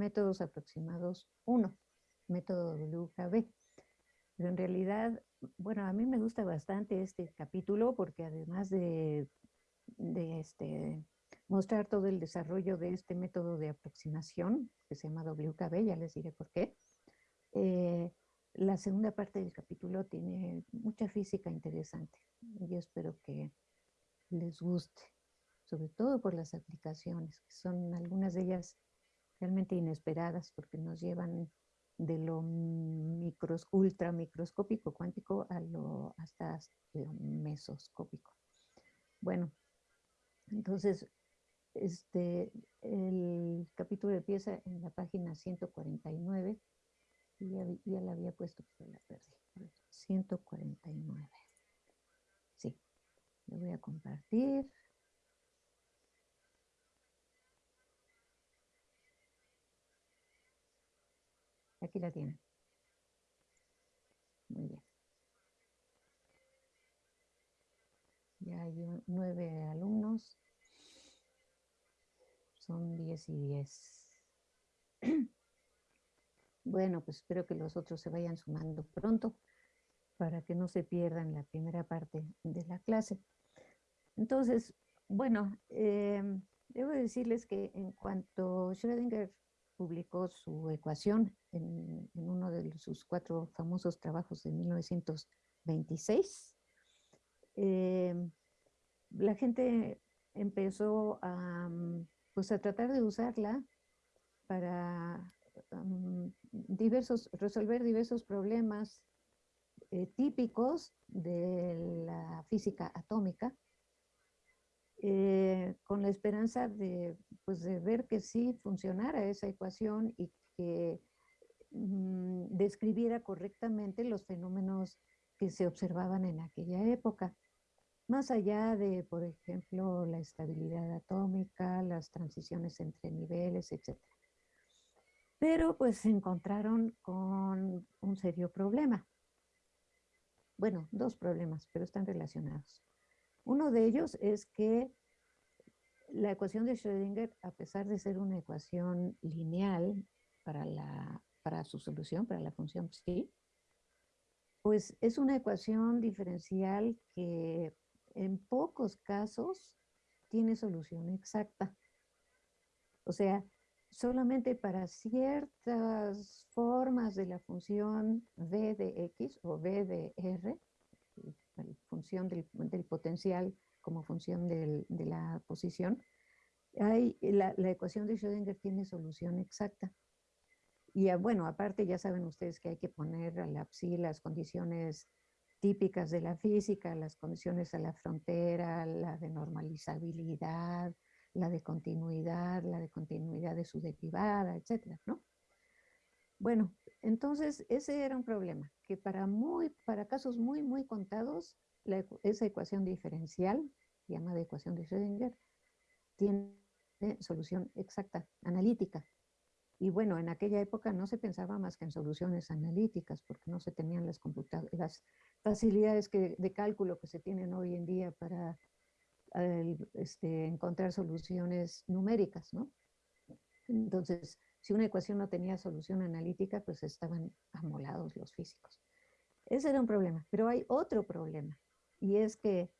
métodos aproximados 1, método WKB. Pero en realidad, bueno, a mí me gusta bastante este capítulo porque además de, de este, mostrar todo el desarrollo de este método de aproximación que se llama WKB, ya les diré por qué, eh, la segunda parte del capítulo tiene mucha física interesante. Yo espero que les guste, sobre todo por las aplicaciones, que son algunas de ellas realmente inesperadas porque nos llevan de lo micros, ultra microscópico cuántico a lo hasta lo mesoscópico. Bueno, entonces este, el capítulo empieza en la página 149 y ya, ya la había puesto, pero la perdí. 149. Sí, lo voy a compartir. Aquí la tienen. Muy bien. Ya hay nueve alumnos. Son diez y diez. Bueno, pues espero que los otros se vayan sumando pronto para que no se pierdan la primera parte de la clase. Entonces, bueno, em, debo decirles que en cuanto Schrödinger publicó su ecuación en, uno de sus cuatro famosos trabajos de 1926, em, la gente empezó a, pues a tratar de usarla para diversos, resolver diversos problemas eh, típicos de la física atómica, eh, con la esperanza de, pues, de ver que sí funcionara esa ecuación y que mm, describiera correctamente los fenómenos que se observaban en aquella época. Más allá de, por ejemplo, la estabilidad atómica, las transiciones entre niveles, etc. Pero pues se encontraron con un serio problema. Bueno, dos problemas, pero están relacionados. Uno de ellos es que la ecuación de Schrödinger, a pesar de ser una ecuación lineal para, la, para su solución, para la función psi, pues es una ecuación diferencial que en pocos casos tiene solución exacta. O sea, solamente para ciertas formas de la función v de x o v de r, la función del, potencial como función de la posición, hay, la, ecuación de Schrödinger tiene solución exacta. Y ah, bueno, aparte ya saben ustedes que hay que poner a la psi las condiciones típicas de la física, las condiciones a la frontera, la de normalizabilidad, la de continuidad, la de continuidad de su derivada, etcétera, ¿no? Bueno, entonces ese era un problema, que para, muy, para casos muy, muy contados, esa ecuación diferencial, llamada ecuación de Schrödinger, tiene solución exacta, analítica. Y bueno, en aquella época no se pensaba más que en soluciones analíticas, porque no se tenían las, las facilidades que, de cálculo que se tienen hoy en día para este, encontrar soluciones numéricas, ¿no? Entonces, si una ecuación no tenía solución analítica, pues estaban amolados los físicos. Ese era un problema, pero hay otro problema, y es que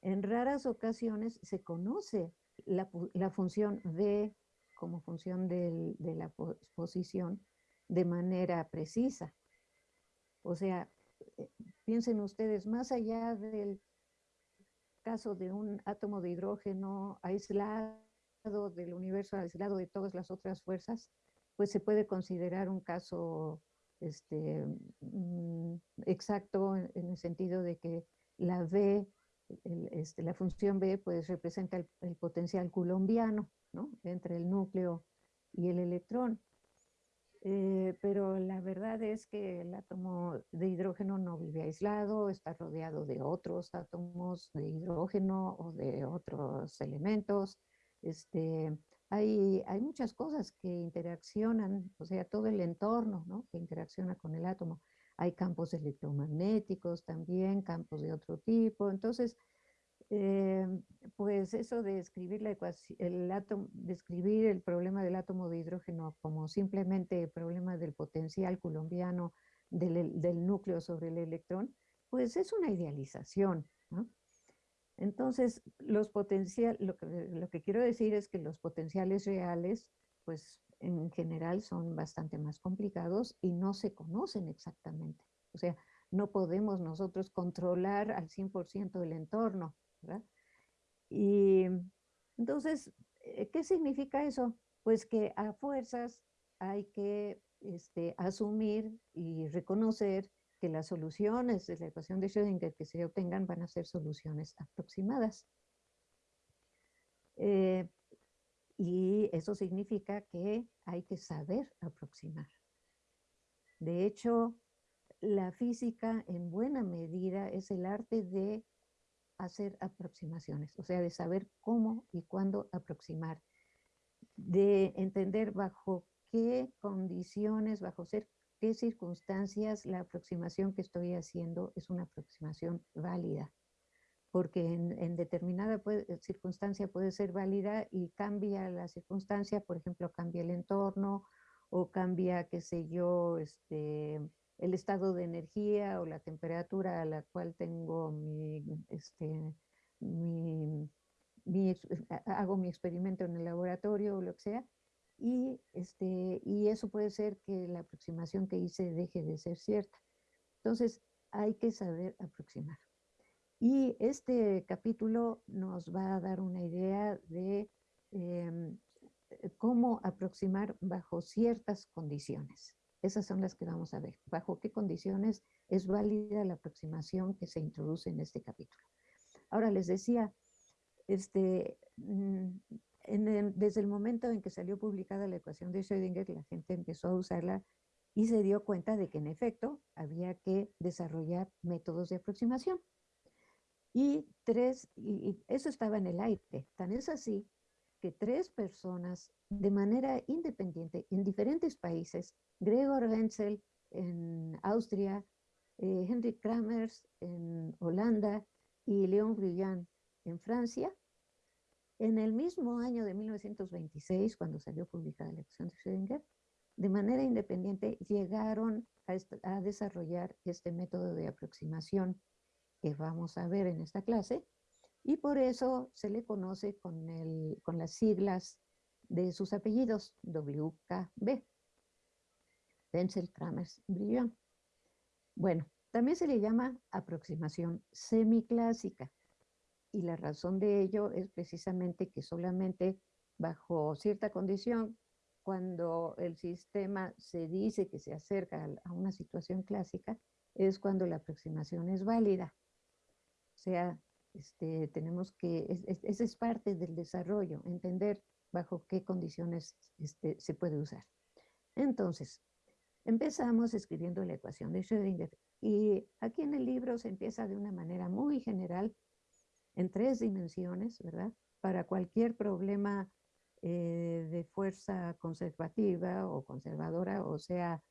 en raras ocasiones se conoce la, función v como función de la posición de manera precisa. O sea, eh, piensen ustedes, más allá del caso de un átomo de hidrógeno aislado del universo, aislado de todas las otras fuerzas, pues se puede considerar un caso este, mm, exacto en, el sentido de que la V, este, la función B, pues representa el, potencial colombiano, ¿no? Entre el núcleo y el electrón. Eh, pero la verdad es que el átomo de hidrógeno no vive aislado, está rodeado de otros átomos de hidrógeno o de otros elementos. Este, hay, hay muchas cosas que interaccionan, o sea, todo el entorno ¿no? que interacciona con el átomo. Hay campos electromagnéticos también, campos de otro tipo. Entonces, Eh, pues eso de escribir la ecuación, el átomo, describir el problema del átomo de hidrógeno como simplemente el problema del potencial colombiano del, núcleo sobre el electrón, pues es una idealización. Entonces, los potenciales, lo que, lo que quiero decir es que los potenciales reales, pues en general son bastante más complicados y no se conocen exactamente. O sea, no podemos nosotros controlar al 100% el entorno. Y entonces, eh, ¿qué significa eso? Pues que a fuerzas hay que este, asumir y reconocer que las soluciones de la ecuación de Schrödinger que se obtengan van a ser soluciones aproximadas. Eh, y eso significa que hay que saber aproximar. De hecho, la física en buena medida es el arte de hacer aproximaciones, o sea, de saber cómo y cuándo aproximar, de entender bajo qué condiciones, bajo qué circunstancias la aproximación que estoy haciendo es una aproximación válida. Porque en, determinada circunstancia puede ser válida y cambia la circunstancia, por ejemplo, cambia el entorno o cambia, qué sé yo, este, el estado de energía o la temperatura a la cual tengo mi, este, mi, hago mi experimento en el laboratorio o lo que sea, y, este, y eso puede ser que la aproximación que hice deje de ser cierta. Entonces, hay que saber aproximar. Y este capítulo nos va a dar una idea de em, cómo aproximar bajo ciertas condiciones. Esas son las que vamos a ver. Bajo qué condiciones es válida la aproximación que se introduce en este capítulo. Ahora les decía, este, mm, desde el momento en que salió publicada la ecuación de Schrödinger, la gente empezó a usarla y se dio cuenta de que en efecto había que desarrollar métodos de aproximación. Y tres, y eso estaba en el aire. Tan es así que tres personas de manera independiente en diferentes países, Gregor Wenzel en Austria, eh, Henrik Kramers en Holanda y Leon Brillant en Francia, en el mismo año de 1926, cuando salió publicada la ecuación de Schrödinger, de manera independiente llegaron a, desarrollar este método de aproximación que vamos a ver en esta clase, y por eso se le conoce con, el, con las siglas de sus apellidos, WKB, Wenzel, Kramers, Brillant. Bueno, también se le llama aproximación semiclásica, y la razón de ello es precisamente que solamente bajo cierta condición, cuando el sistema se dice que se acerca a una situación clásica, es cuando la aproximación es válida. O sea, este, tenemos que, esa es, parte del desarrollo, entender bajo qué condiciones este, se puede usar. Entonces, empezamos escribiendo la ecuación de Schrödinger y aquí en el libro se empieza de una manera muy general en tres dimensiones, ¿verdad? Para cualquier problema eh, de fuerza conservativa o conservadora, o sea,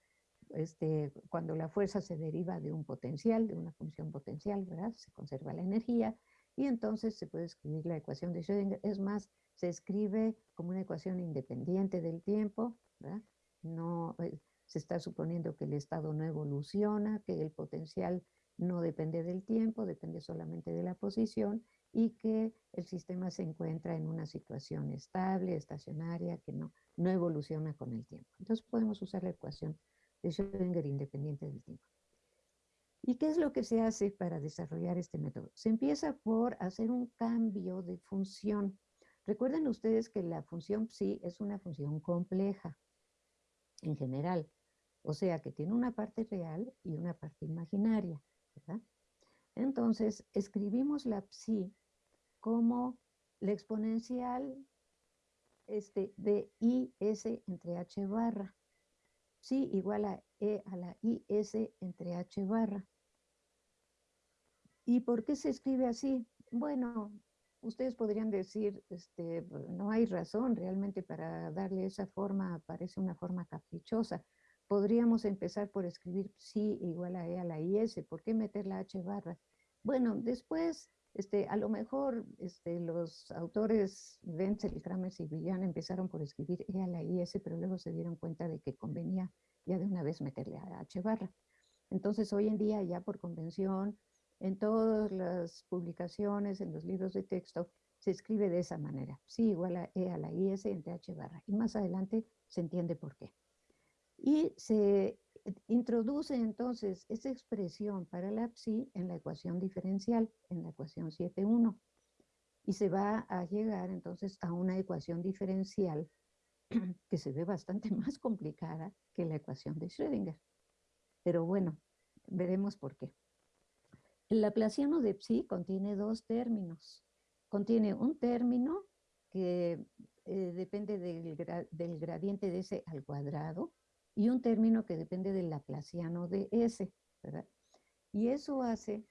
este, cuando la fuerza se deriva de un potencial, de una función potencial, ¿verdad? Se conserva la energía y entonces se puede escribir la ecuación de Schrödinger. Es más, se escribe como una ecuación independiente del tiempo, ¿verdad? No, eh, se está suponiendo que el estado no evoluciona, que el potencial no depende del tiempo, depende solamente de la posición y que el sistema se encuentra en una situación estable, estacionaria, que no, no evoluciona con el tiempo. Entonces podemos usar la ecuación de Schrödinger independiente del tiempo. ¿Y qué es lo que se hace para desarrollar este método? Se empieza por hacer un cambio de función. Recuerden ustedes que la función psi es una función compleja en general, o sea que tiene una parte real y una parte imaginaria. Entonces, escribimos la psi como la exponencial este, de IS entre H barra. Sí, igual a E a la IS entre H barra. ¿Y por qué se escribe así? Bueno, ustedes podrían decir, este, no hay razón realmente para darle esa forma, parece una forma caprichosa. Podríamos empezar por escribir sí igual a E a la IS, ¿por qué meter la H barra? Bueno, después Este, a lo mejor este, los autores Wenzel, Kramer y Villan empezaron por escribir E a la IS, pero luego se dieron cuenta de que convenía ya de una vez meterle a H barra. Entonces hoy en día ya por convención, en todas las publicaciones, en los libros de texto, se escribe de esa manera. Psi igual a E a la IS entre H barra. Y más adelante se entiende por qué. Y se introduce entonces esa expresión para la psi en la ecuación diferencial, en la ecuación 7.1. Y se va a llegar entonces a una ecuación diferencial que se ve bastante más complicada que la ecuación de Schrödinger. Pero bueno, veremos por qué. El laplaciano de psi contiene dos términos. Contiene un término que eh, depende del, del gradiente de ese al cuadrado, y un término que depende del laplaciano de S, ¿verdad? Y eso hace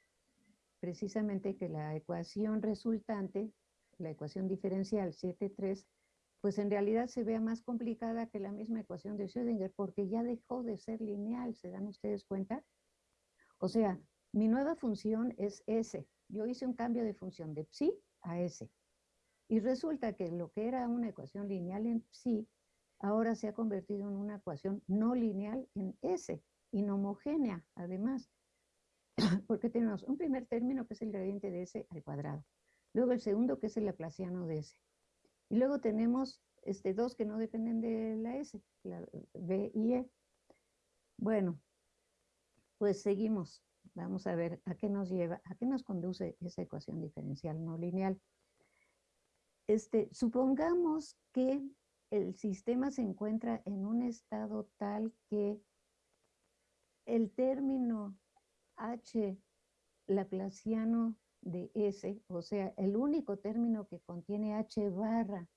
precisamente que la ecuación resultante, la ecuación diferencial 7.3, pues en realidad se vea más complicada que la misma ecuación de Schrödinger porque ya dejó de ser lineal, ¿se dan ustedes cuenta? O sea, mi nueva función es S. Yo hice un cambio de función de psi a S. Y resulta que lo que era una ecuación lineal en psi ahora se ha convertido en una ecuación no lineal en S, inhomogénea además, porque tenemos un primer término que es el gradiente de S al cuadrado, luego el segundo que es el laplaciano de S, y luego tenemos este, dos que no dependen de la S, la B y E. Bueno, pues seguimos. Vamos a ver a qué nos lleva, a qué nos conduce esa ecuación diferencial no lineal. Este, supongamos que el sistema se encuentra en un estado tal que el término H laplaciano de S, o sea, el único término que contiene H barra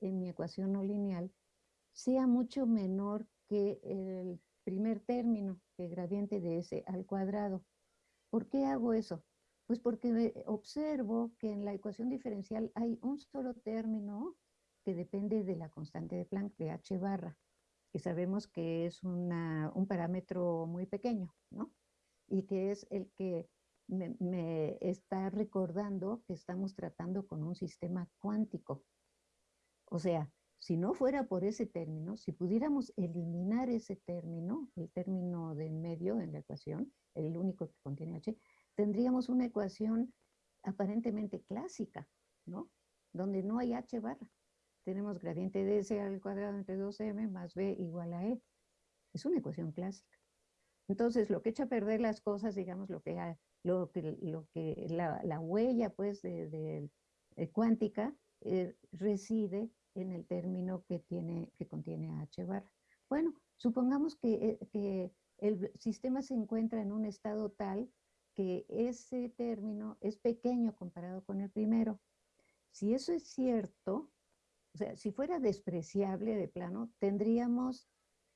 en mi ecuación no lineal, sea mucho menor que el primer término, que gradiente de S al cuadrado. ¿Por qué hago eso? Pues porque observo que en la ecuación diferencial hay un solo término que depende de la constante de Planck de H barra, que sabemos que es un parámetro muy pequeño, ¿no? Y que es el que me, está recordando que estamos tratando con un sistema cuántico. O sea, si no fuera por ese término, si pudiéramos eliminar ese término, el término de medio en la ecuación, el único que contiene H, tendríamos una ecuación aparentemente clásica, ¿no? Donde no hay H barra tenemos gradiente de S al cuadrado entre 2m más b igual a e. Es una ecuación clásica. Entonces, lo que echa a perder las cosas, digamos, lo que, lo que, lo que la, huella, pues, de, cuántica eh, reside en el término que, tiene, que contiene h barra. Bueno, supongamos eh, que el sistema se encuentra en un estado tal que ese término es pequeño comparado con el primero. Si eso es cierto, o sea, si fuera despreciable de plano, tendríamos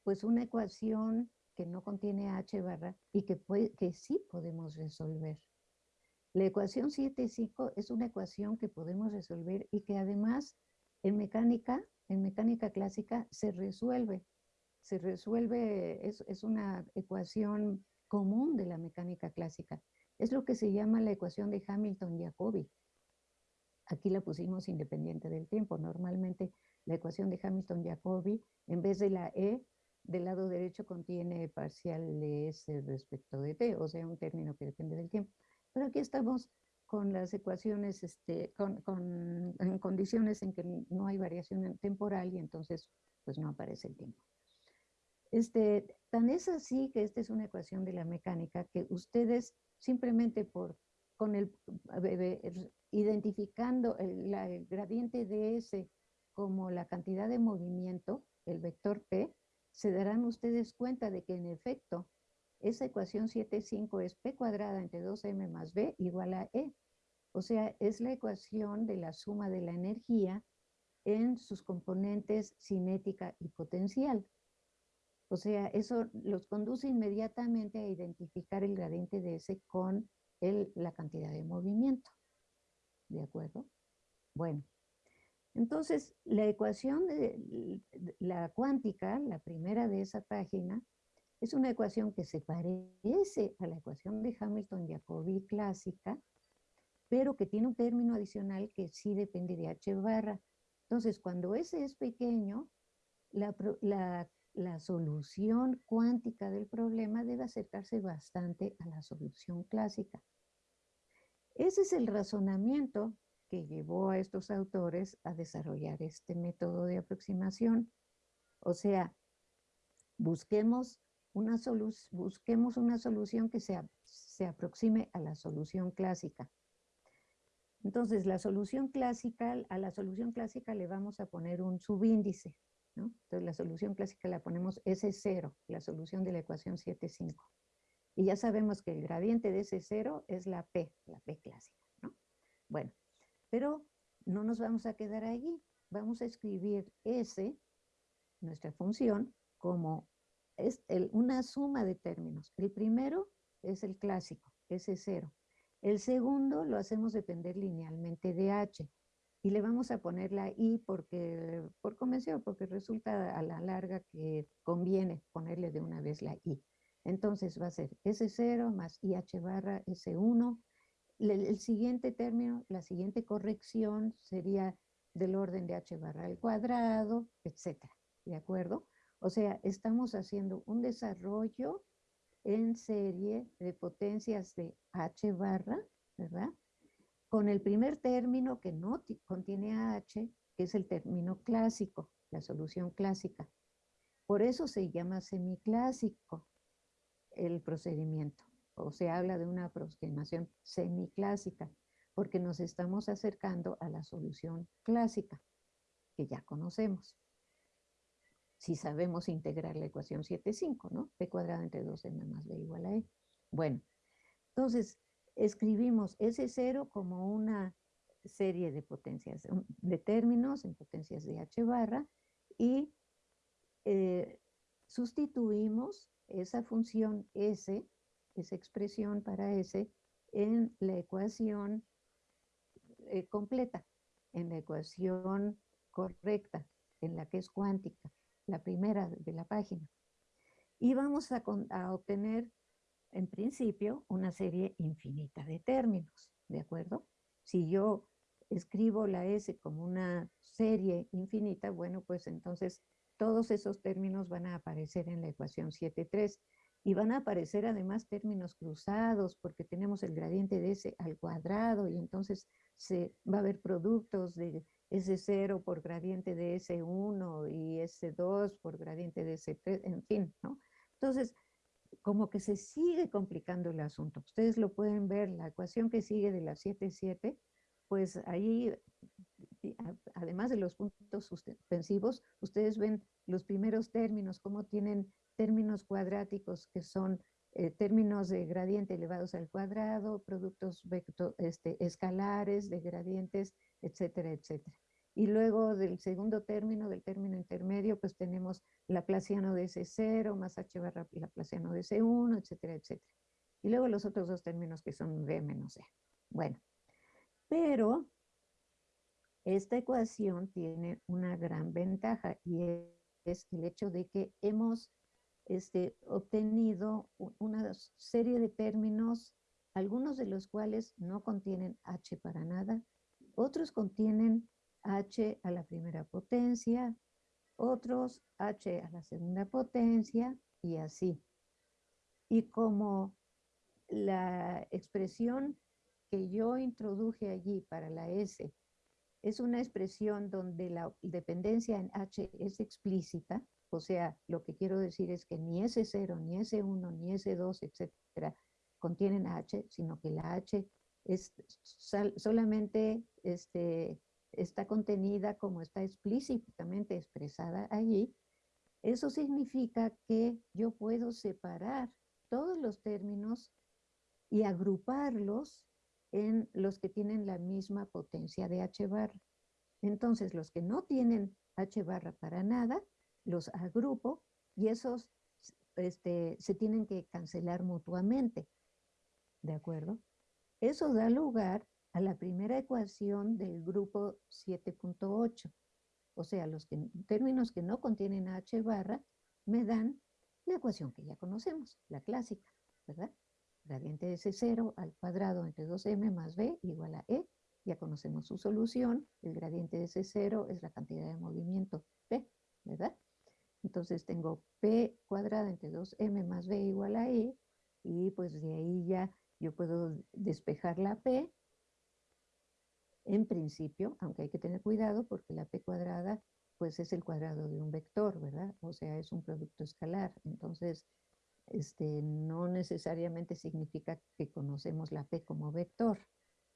pues una ecuación que no contiene h barra y que, que sí podemos resolver. La ecuación 7.5 es una ecuación que podemos resolver y que además en mecánica, en mecánica clásica, se resuelve. Se resuelve, es, es una ecuación común de la mecánica clásica. Es lo que se llama la ecuación de Hamilton-Jacobi. Aquí la pusimos independiente del tiempo. Normalmente la ecuación de Hamilton-Jacobi, en vez de la E, del lado derecho contiene parcial de S respecto de T, o sea, un término que depende del tiempo. Pero aquí estamos con las ecuaciones, este, con, en condiciones en que no hay variación temporal y entonces pues no aparece el tiempo. Este, tan es así que esta es una ecuación de la mecánica que ustedes simplemente por con el, identificando el, gradiente de S como la cantidad de movimiento, el vector P, se darán ustedes cuenta de que en efecto esa ecuación 7.5 es P cuadrada entre 2M más B igual a E. O sea, es la ecuación de la suma de la energía en sus componentes cinética y potencial. O sea, eso los conduce inmediatamente a identificar el gradiente de S con la cantidad de movimiento. ¿De acuerdo? Bueno, entonces la ecuación de la cuántica, la primera de esa página, es una ecuación que se parece a la ecuación de Hamilton-Jacobi clásica, pero que tiene un término adicional que sí depende de H barra. Entonces, cuando ese es pequeño, la, la solución cuántica del problema debe acercarse bastante a la solución clásica. Ese es el razonamiento que llevó a estos autores a desarrollar este método de aproximación. O sea, busquemos una, busquemos una solución que se, se aproxime a la solución clásica. Entonces, la solución clásica, a la solución clásica le vamos a poner un subíndice, ¿no? Entonces, la solución clásica la ponemos S0, la solución de la ecuación 7,5. Y ya sabemos que el gradiente de ese 0 es la P, la P clásica, ¿no? Bueno, pero no nos vamos a quedar allí. Vamos a escribir S, nuestra función, como es una suma de términos. El primero es el clásico, S0. El segundo lo hacemos depender linealmente de H. Y le vamos a poner la I porque, por convención, porque resulta a la larga que conviene ponerle de una vez la I. Entonces va a ser S0 más IH barra S1 el, siguiente término, la siguiente corrección sería del orden de h barra al cuadrado, etcétera, ¿de acuerdo? O sea, estamos haciendo un desarrollo en serie de potencias de h barra, ¿verdad? Con el primer término que no contiene h, que es el término clásico, la solución clásica. Por eso se llama semiclásico el procedimiento o se habla de una aproximación semiclásica, porque nos estamos acercando a la solución clásica, que ya conocemos. Si sabemos integrar la ecuación 7,5, ¿no? p cuadrado entre 2m más b igual a e. Bueno, entonces escribimos ese cero como una serie de potencias, de términos en potencias de h barra y eh, sustituimos esa función s esa expresión para S en la ecuación eh, completa, en la ecuación correcta, en la que es cuántica, la primera de la página. Y vamos a, a obtener, en principio, una serie infinita de términos, ¿de acuerdo? Si yo escribo la S como una serie infinita, bueno, pues entonces todos esos términos van a aparecer en la ecuación 7.3 y van a aparecer además términos cruzados porque tenemos el gradiente de S al cuadrado y entonces se va a haber productos de S0 por gradiente de S1 y S2 por gradiente de S3, en fin, ¿no? Entonces, como que se sigue complicando el asunto. Ustedes lo pueden ver, la ecuación que sigue de la 7,7, pues ahí, además de los puntos suspensivos, ustedes ven los primeros términos, cómo tienen términos cuadráticos que son eh, términos de gradiente elevados al cuadrado, productos este, escalares de gradientes, etcétera, etcétera. Y luego del segundo término, del término intermedio, pues tenemos Laplaciano de S0 más H barra Laplaciano de S1, etcétera, etcétera. Y luego los otros dos términos que son V menos E. Bueno, pero esta ecuación tiene una gran ventaja y es el hecho de que hemos este, obtenido una serie de términos, algunos de los cuales no contienen H para nada, otros contienen H a la primera potencia, otros H a la segunda potencia y así. Y como la expresión que yo introduje allí para la S es una expresión donde la dependencia en H es explícita, o sea, lo que quiero decir es que ni S0, ni S1, ni S2, etcétera, contienen H, sino que la H es solamente este, está contenida como está explícitamente expresada allí. Eso significa que yo puedo separar todos los términos y agruparlos en los que tienen la misma potencia de H barra. Entonces, los que no tienen H barra para nada, los agrupo y esos este, se tienen que cancelar mutuamente. ¿De acuerdo? Eso da lugar a la primera ecuación del grupo 7.8. O sea, los términos que no contienen H barra me dan la ecuación que ya conocemos, la clásica, ¿verdad? Gradiente de S0 al cuadrado entre 2m más b igual a e. Ya conocemos su solución. El gradiente de S0 es la cantidad de movimiento p, ¿verdad? Entonces tengo p cuadrada entre 2m más b igual a e. Y pues de ahí ya yo puedo despejar la p. En principio, aunque hay que tener cuidado porque la p cuadrada pues es el cuadrado de un vector, ¿verdad? O sea, es un producto escalar. Entonces, este, no necesariamente significa que conocemos la P como vector.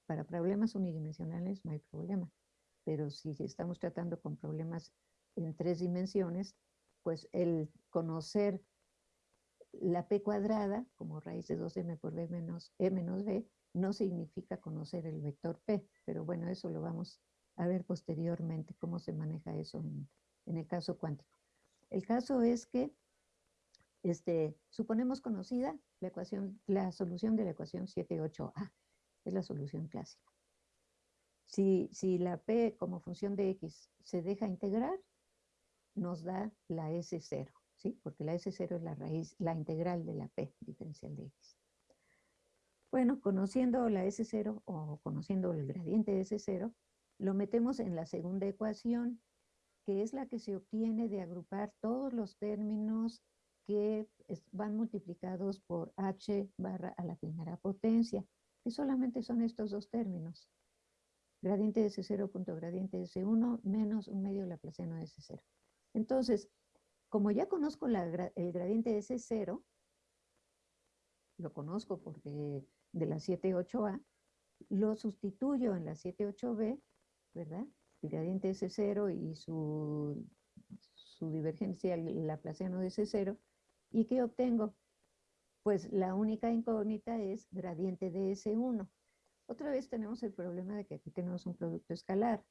Para problemas unidimensionales no hay problema. Pero si estamos tratando con problemas en tres dimensiones, pues el conocer la P cuadrada como raíz de 2m por b menos e menos b no significa conocer el vector P. Pero bueno, eso lo vamos a ver posteriormente cómo se maneja eso en, el caso cuántico. El caso es que este, suponemos conocida la solución de la ecuación 78a, es la solución clásica. Si, si la p como función de x se deja integrar, nos da la S0, ¿sí? Porque la S0 es la raíz, la integral de la p diferencial de x. Bueno, conociendo la S0 o conociendo el gradiente de S0, lo metemos en la segunda ecuación, que es la que se obtiene de agrupar todos los términos que van multiplicados por h barra a la primera potencia, que solamente son estos dos términos. Gradiente de S0 punto gradiente de S1 menos un medio laplaciano de S0. Entonces, como ya conozco el gradiente de S0, lo conozco porque de la 7.8a, lo sustituyo en la 7.8b ¿verdad? El gradiente s 0 y su, su divergencia laplaciano de S0. ¿Y qué obtengo? Pues la única incógnita es gradiente de S1. Otra vez tenemos el problema de que aquí tenemos un producto escalar.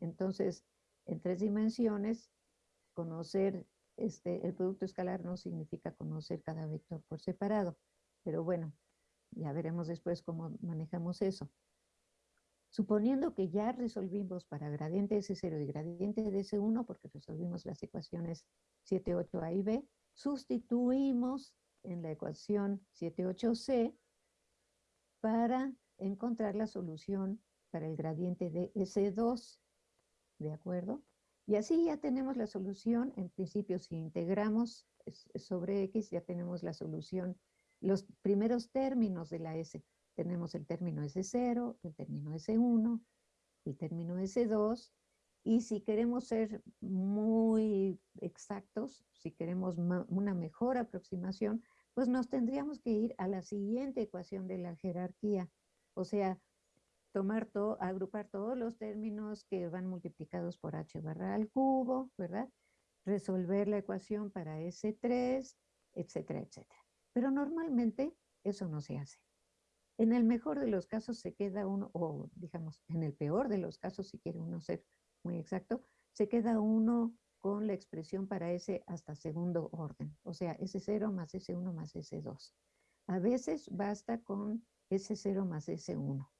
Entonces, en tres dimensiones, conocer este, el producto escalar no significa conocer cada vector por separado. Pero bueno, ya veremos después cómo manejamos eso. Suponiendo que ya resolvimos para gradiente S0 y gradiente de S1, porque resolvimos las ecuaciones 7, 8A y B, sustituimos en la ecuación 7, 8C para encontrar la solución para el gradiente de S2, ¿de acuerdo? Y así ya tenemos la solución, en principio si integramos sobre X ya tenemos la solución, los primeros términos de la S, tenemos el término S0, el término S1, el término S2, y si queremos ser muy exactos, si queremos una mejor aproximación, pues nos tendríamos que ir a la siguiente ecuación de la jerarquía, o sea, tomar todo, agrupar todos los términos que van multiplicados por h barra al cubo, ¿verdad? Resolver la ecuación para S3, etcétera, etcétera. Pero normalmente eso no se hace. En el mejor de los casos se queda uno, o digamos, en el peor de los casos, si quiere uno ser muy exacto, se queda uno con la expresión para ese hasta segundo orden, o sea, S0 más S1 más S2. A veces basta con S0 más S1,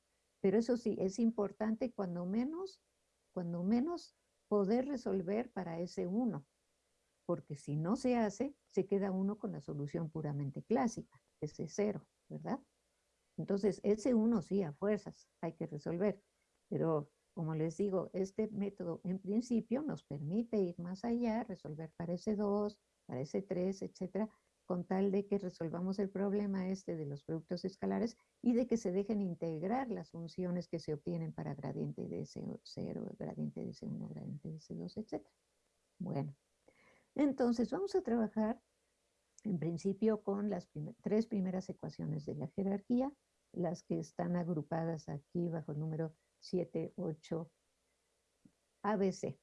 pero eso sí, es importante cuando menos, cuando menos poder resolver para S1, porque si no se hace, se queda uno con la solución puramente clásica, S0, ¿verdad? Entonces, ese uno sí, a fuerzas, hay que resolver. Pero, como les digo, este método en principio nos permite ir más allá, resolver para ese 2, para ese 3, etcétera, con tal de que resolvamos el problema este de los productos escalares y de que se dejen integrar las funciones que se obtienen para gradiente de S0, gradiente de S1, gradiente de S2, etcétera. Bueno, entonces vamos a trabajar en principio con las tres primeras ecuaciones de la jerarquía, las que están agrupadas aquí bajo el número 7, 8, ABC.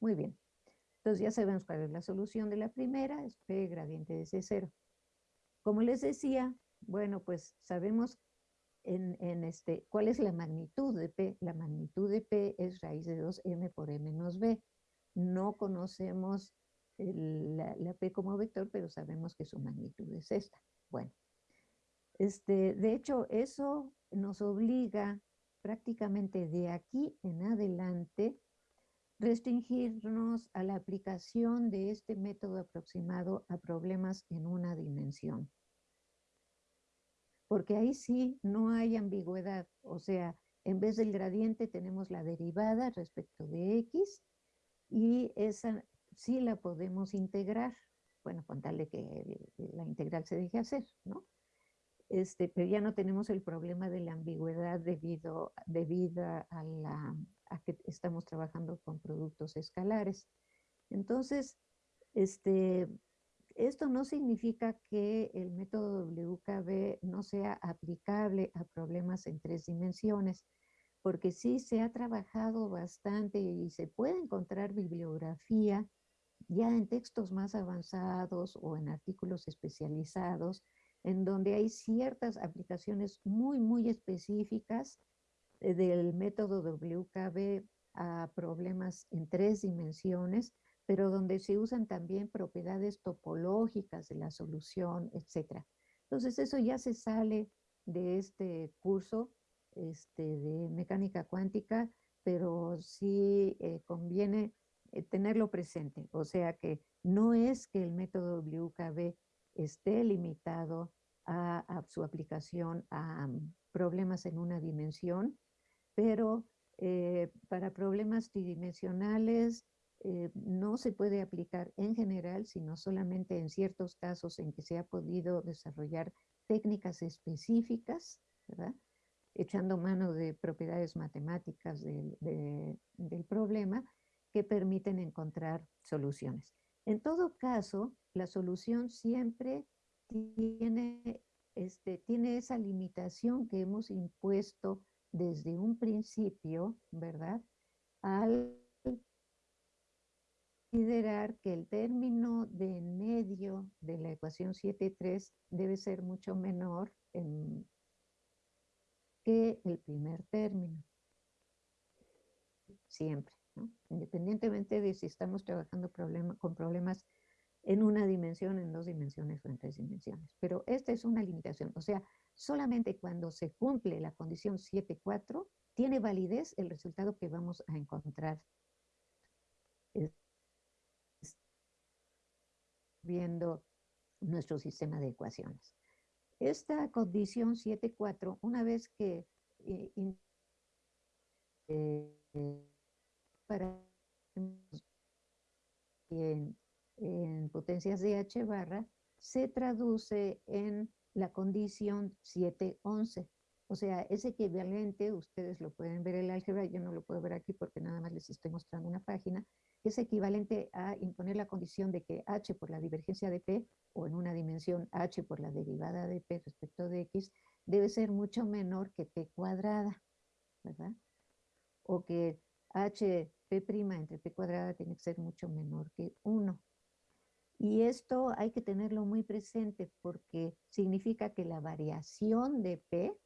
Muy bien. Entonces ya sabemos cuál es la solución de la primera, es P gradiente de C0. Como les decía, bueno, pues sabemos en, este, cuál es la magnitud de P. La magnitud de P es raíz de 2m por m menos b. No conocemos la, la P como vector, pero sabemos que su magnitud es esta. Bueno, este, de hecho, eso nos obliga prácticamente de aquí en adelante restringirnos a la aplicación de este método aproximado a problemas en una dimensión. porque ahí sí no hay ambigüedad, o sea, en vez del gradiente tenemos la derivada respecto de x y esa sí la podemos integrar, bueno, con tal de que la integral se deje hacer, ¿no? Este, pero ya no tenemos el problema de la ambigüedad debido, debido a, a que estamos trabajando con productos escalares. Entonces, este, esto no significa que el método WKB no sea aplicable a problemas en tres dimensiones, porque sí se ha trabajado bastante y se puede encontrar bibliografía ya en textos más avanzados o en artículos especializados, en donde hay ciertas aplicaciones muy, muy específicas eh, del método WKB a problemas en tres dimensiones, pero donde se usan también propiedades topológicas de la solución, etc. Entonces eso ya se sale de este curso este, de mecánica cuántica, pero sí eh, conviene eh, tenerlo presente. O sea que no es que el método WKB esté limitado a, su aplicación a mm, problemas en una dimensión, pero eh, para problemas tridimensionales eh, no se puede aplicar en general, sino solamente en ciertos casos en que se ha podido desarrollar técnicas específicas, echando mano de propiedades matemáticas del, del problema que permiten encontrar soluciones. En todo caso, la solución siempre tiene, este, tiene esa limitación que hemos impuesto desde un principio, ¿verdad? Al considerar que el término de medio de la ecuación 7.3 debe ser mucho menor que el primer término. Siempre, ¿no? Independientemente de si estamos trabajando con problemas en una dimensión, en dos dimensiones o en tres dimensiones. Pero esta es una limitación. O sea, solamente cuando se cumple la condición 7.4, tiene validez el resultado que vamos a encontrar viendo nuestro sistema de ecuaciones. Esta condición 7.4, una vez que eh, eh, para en potencias de H barra, se traduce en la condición 711. O sea, ese equivalente, ustedes lo pueden ver el álgebra, yo no lo puedo ver aquí porque nada más les estoy mostrando una página, es equivalente a imponer la condición de que h por la divergencia de p, o en una dimensión h por la derivada de p respecto de x, debe ser mucho menor que p cuadrada, ¿verdad? O que h p' entre p cuadrada tiene que ser mucho menor que 1. Y esto hay que tenerlo muy presente porque significa que la variación de P,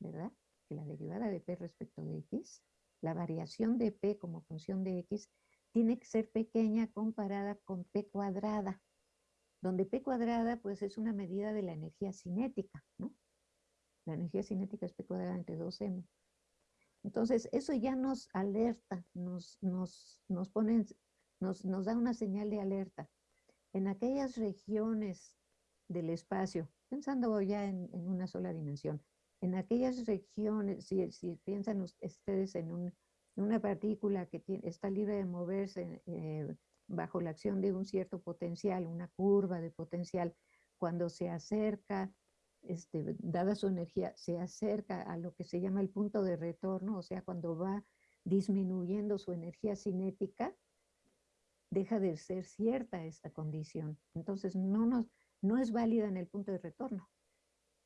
¿verdad? Que la derivada de P respecto de X, la variación de P como función de X tiene que ser pequeña comparada con P cuadrada, donde P cuadrada pues es una medida de la energía cinética, ¿no? La energía cinética es P cuadrada entre 2M. Entonces, eso ya nos alerta, nos, nos, nos, nos, nos da una señal de alerta en aquellas regiones del espacio, pensando ya en, una sola dimensión, en aquellas regiones, si, piensan ustedes en, una partícula que está libre de moverse eh, bajo la acción de un cierto potencial, una curva de potencial, cuando se acerca, este, dada su energía, se acerca a lo que se llama el punto de retorno, o sea, cuando va disminuyendo su energía cinética, deja de ser cierta esta condición. Entonces no, nos, no es válida en el punto de retorno.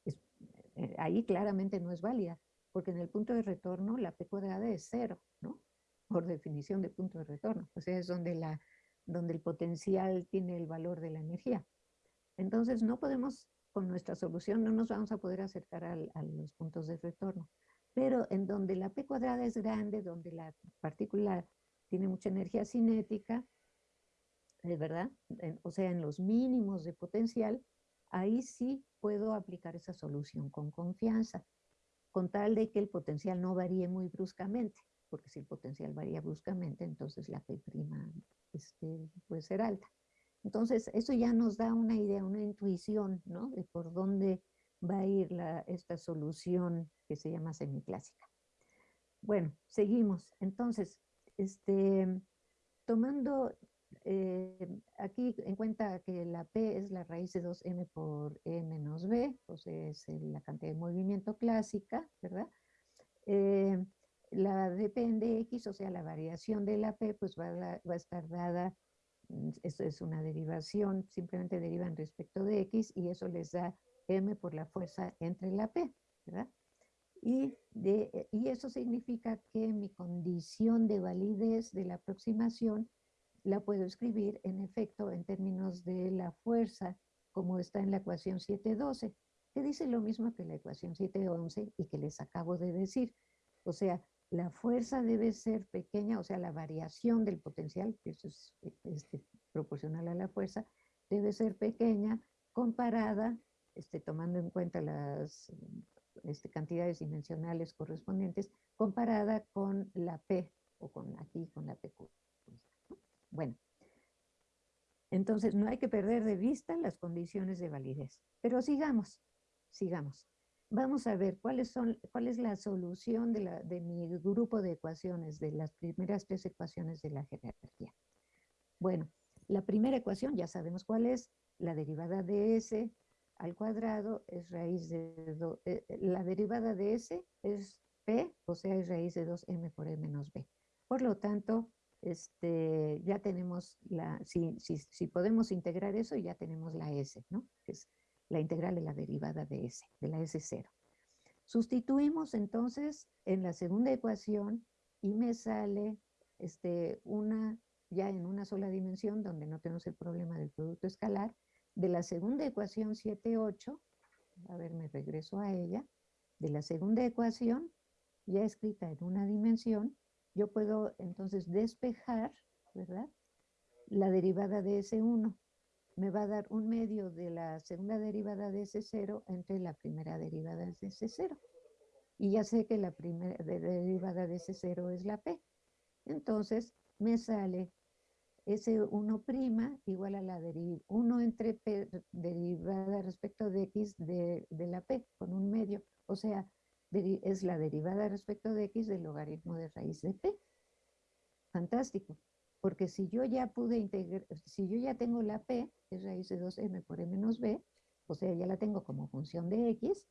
Eh, ahí claramente no es válida, porque en el punto de retorno la P cuadrada es cero, ¿no? Por definición de punto de retorno. O sea, es donde, la, donde el potencial tiene el valor de la energía. Entonces no podemos, con nuestra solución, no nos vamos a poder acercar a los puntos de retorno. Pero en donde la P cuadrada es grande, donde la partícula tiene mucha energía cinética, ¿de verdad? o sea, en los mínimos de potencial, ahí sí puedo aplicar esa solución con confianza, con tal de que el potencial no varíe muy bruscamente, porque si el potencial varía bruscamente, entonces la P' este, puede ser alta. Entonces, eso ya nos da una idea, una intuición, ¿no? De por dónde va a ir la, esta solución que se llama semiclásica. Bueno, seguimos. Entonces, este, tomando eh, aquí en cuenta que la P es la raíz de 2m por e menos b, pues es la cantidad de movimiento clásica, ¿verdad? Eh, la depende de x, o sea, la variación de la P, pues va a, estar dada, mm, esto es una derivación, simplemente derivan respecto de x y eso les da m por la fuerza entre la P, ¿verdad? Y, de, y eso significa que mi condición de validez de la aproximación la puedo escribir en efecto en términos de la fuerza, como está en la ecuación 712, que dice lo mismo que la ecuación 711 y que les acabo de decir. O sea, la fuerza debe ser pequeña, o sea, la variación del potencial, que eso es este, proporcional a la fuerza, debe ser pequeña comparada, este, tomando en cuenta las este, cantidades dimensionales correspondientes, comparada con la P, o con aquí, con la PQ. Bueno, entonces no hay que perder de vista las condiciones de validez. Pero sigamos, sigamos. Vamos a ver cuáles son, cuál es la solución de, mi grupo de ecuaciones, de las primeras tres ecuaciones de la jerarquía. Bueno, la primera ecuación ya sabemos cuál es, la derivada de s al cuadrado es raíz de, eh, la derivada de s es p, o sea, es raíz de 2m por e menos b. Por lo tanto, este, ya tenemos la, si, si, podemos integrar eso, ya tenemos la S, ¿no? Es la integral de la derivada de S, de la S0. Sustituimos entonces en la segunda ecuación y me sale este, una, ya en una sola dimensión, donde no tenemos el problema del producto escalar, de la segunda ecuación 7, 8, a ver, me regreso a ella, de la segunda ecuación, ya escrita en una dimensión, yo puedo entonces despejar, ¿verdad? La derivada de S1 me va a dar un medio de la segunda derivada de S0 entre la primera derivada de S0. Y ya sé que la primera derivada de S0 es la P. Entonces me sale S1' igual a la derivada 1 entre P derivada respecto de X de, de la P con un medio. O sea, es la derivada respecto de x del logaritmo de raíz de p. Fantástico, porque si yo ya pude integrar, si yo ya tengo la p, que es raíz de 2m por e menos b, o sea, ya la tengo como función de x,